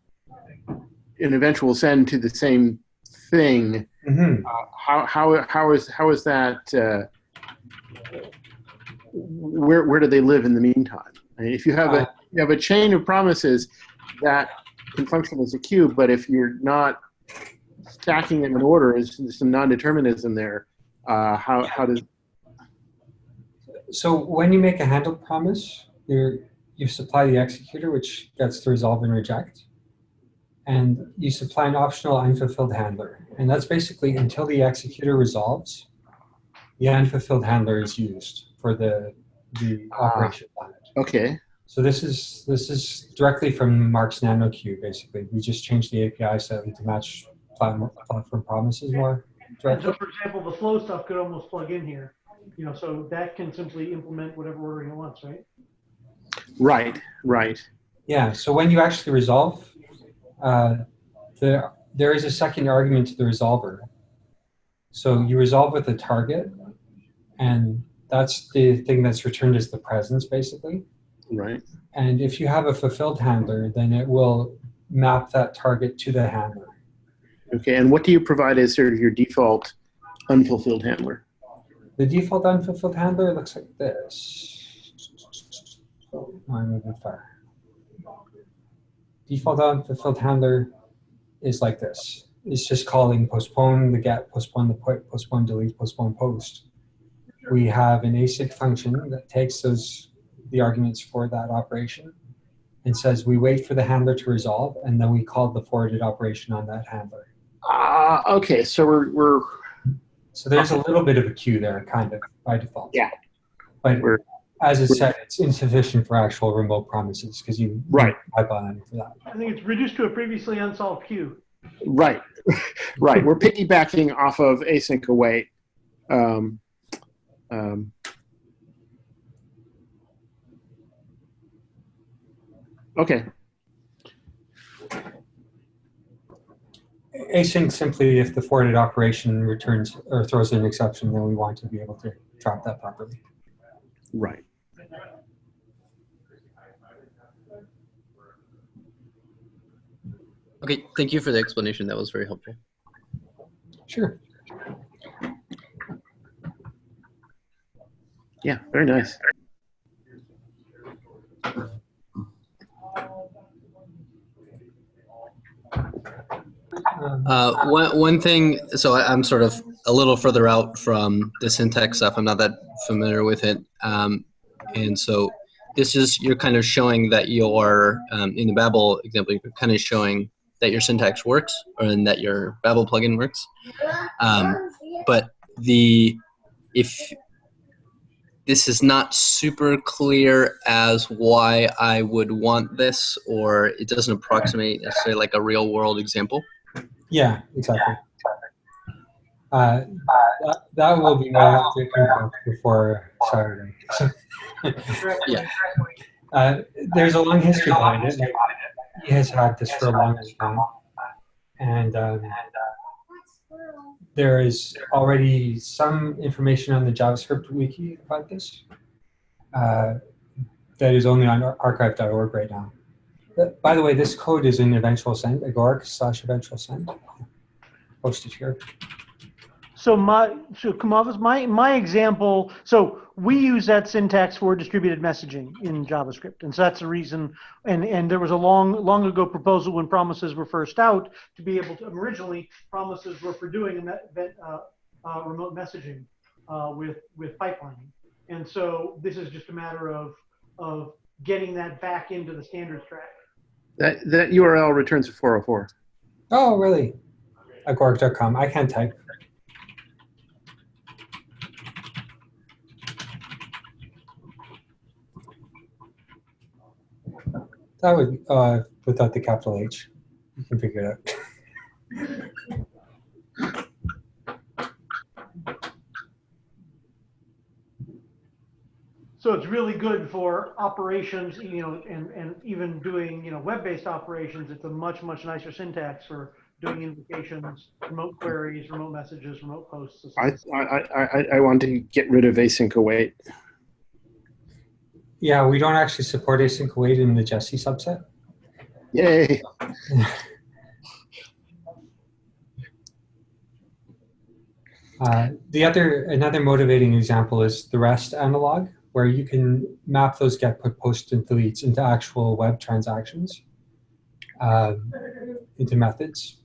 an eventual send to the same thing, Mhm. how how how is how is that? Uh, where where do they live in the meantime? I mean, if you have a you have a chain of promises that can function as a queue, but if you're not stacking them in order, is some non-determinism there. Uh, how how does So when you make a handle promise, you you supply the executor, which gets to resolve and reject, and you supply an optional unfulfilled handler, and that's basically until the executor resolves, the unfulfilled handler is used for the the Ah. operation on it. okay? So this is this is directly from Mark's Nano Queue. Basically, we just changed the API slightly to match platform, platform promises more And so, for example, the flow stuff could almost plug in here, you know, so that can simply implement whatever ordering it wants, right? Right, right. Yeah, so when you actually resolve, uh, there, there is a second argument to the resolver. So you resolve with a target, and that's the thing that's returned as the presence, basically. Right. And if you have a fulfilled handler, then it will map that target to the handler. Okay. And what do you provide as sort of your default unfulfilled handler? The default unfulfilled handler looks like this. Oh, I'm moving far. Default unfulfilled handler is like this. It's just calling postpone the get, postpone the put, postpone delete, postpone post. We have an async function that takes those the arguments for that operation and says we wait for the handler to resolve and then we call the forwarded operation on that handler. Ah, okay. So we're we're So there's a little bit of a queue there, kind of by default. Yeah. But We're- as I said, it's insufficient for actual remote promises because you Right. type on for that. I think it's reduced to a previously unsolved queue. right, (laughs) right. We're piggybacking off of async await. Um, um, okay. Async simply if the forwarded operation returns or throws an exception, then we want to be able to drop that properly. Right. Okay, thank you for the explanation. That was very helpful. Sure. Yeah. Very nice. Uh, one, one thing, so I, I'm sort of a little further out from the syntax stuff. I'm not that familiar with it. Um, and so this is, you're kind of showing that your, um, in the Babel example, you're kind of showing that your syntax works or and that your Babel plugin works. Um, but the, if this is not super clear as why I would want this, or it doesn't approximate necessarily like a real world example. Yeah, exactly. Uh, that, that will be right up before Saturday. (laughs) Yeah. Uh, there's a long history behind it. He has had this for a long time. And um, there is already some information on the JavaScript wiki about this uh, that is only on archive.org right now. By the way, this code is in eventual send, agoric slash eventual send. Posted here. So my, so Kumavis, my, my example, so we use that syntax for distributed messaging in JavaScript. And so that's the reason, and, and there was a long, long ago proposal when promises were first out to be able to, originally, promises were for doing that, that, uh, uh, remote messaging, uh, with, with pipelining. And so this is just a matter of, of getting that back into the standards track. That, that URL returns a 404. Oh, really? Agoric.com. I can't type. That would, uh, without the capital H. You can figure it out. So it's really good for operations, you know, and, and even doing, you know, web-based operations. It's a much, much nicer syntax for doing invocations, remote queries, remote messages, remote posts. I, I, I, I, I want to get rid of async await. Yeah, we don't actually support async await in the Jessie subset. Yay. (laughs) Uh, the other, another motivating example is the REST analog, where you can map those get, put, post, and deletes into actual web transactions, um, into methods.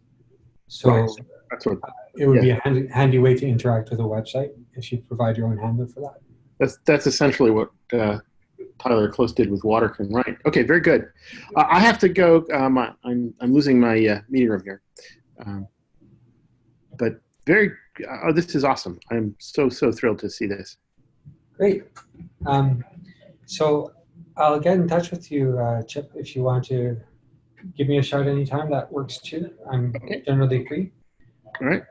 So Right. That's what it would be a handy, handy way to interact with a website if you provide your own handle for that. that's that's essentially what uh, Tyler Close did with Waterken. Right. Okay. Very good. Uh, I have to go. Um, I- I'm I'm losing my uh, meeting room here. Um, but very. Oh, this is awesome. I'm so so thrilled to see this. Great. Um, so I'll get in touch with you, uh, Chip, if you want to give me a shout anytime. That works too. I'm Okay. generally free. All right.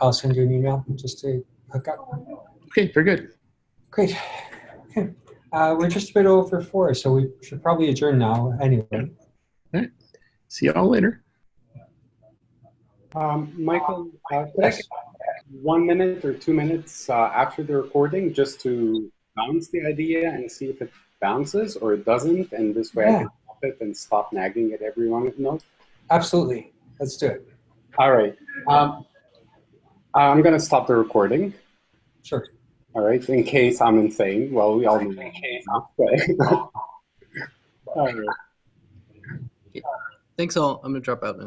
I'll send you an email just to hook up. Okay. Very good. Great. Okay. Uh, we're just a bit over four, so we should probably adjourn now anyway. All right. See y'all later. Um, Michael, uh, could I get one minute or two minutes uh, after the recording just to bounce the idea and see if it bounces or it doesn't, and this way I can stop it and stop nagging at everyone. No. Absolutely. Let's do it. All right. Um, I'm gonna stop the recording. Sure. All right, in case I'm insane. Well, we all know. that, (laughs) but- all right. Thanks all. I'm gonna drop out now.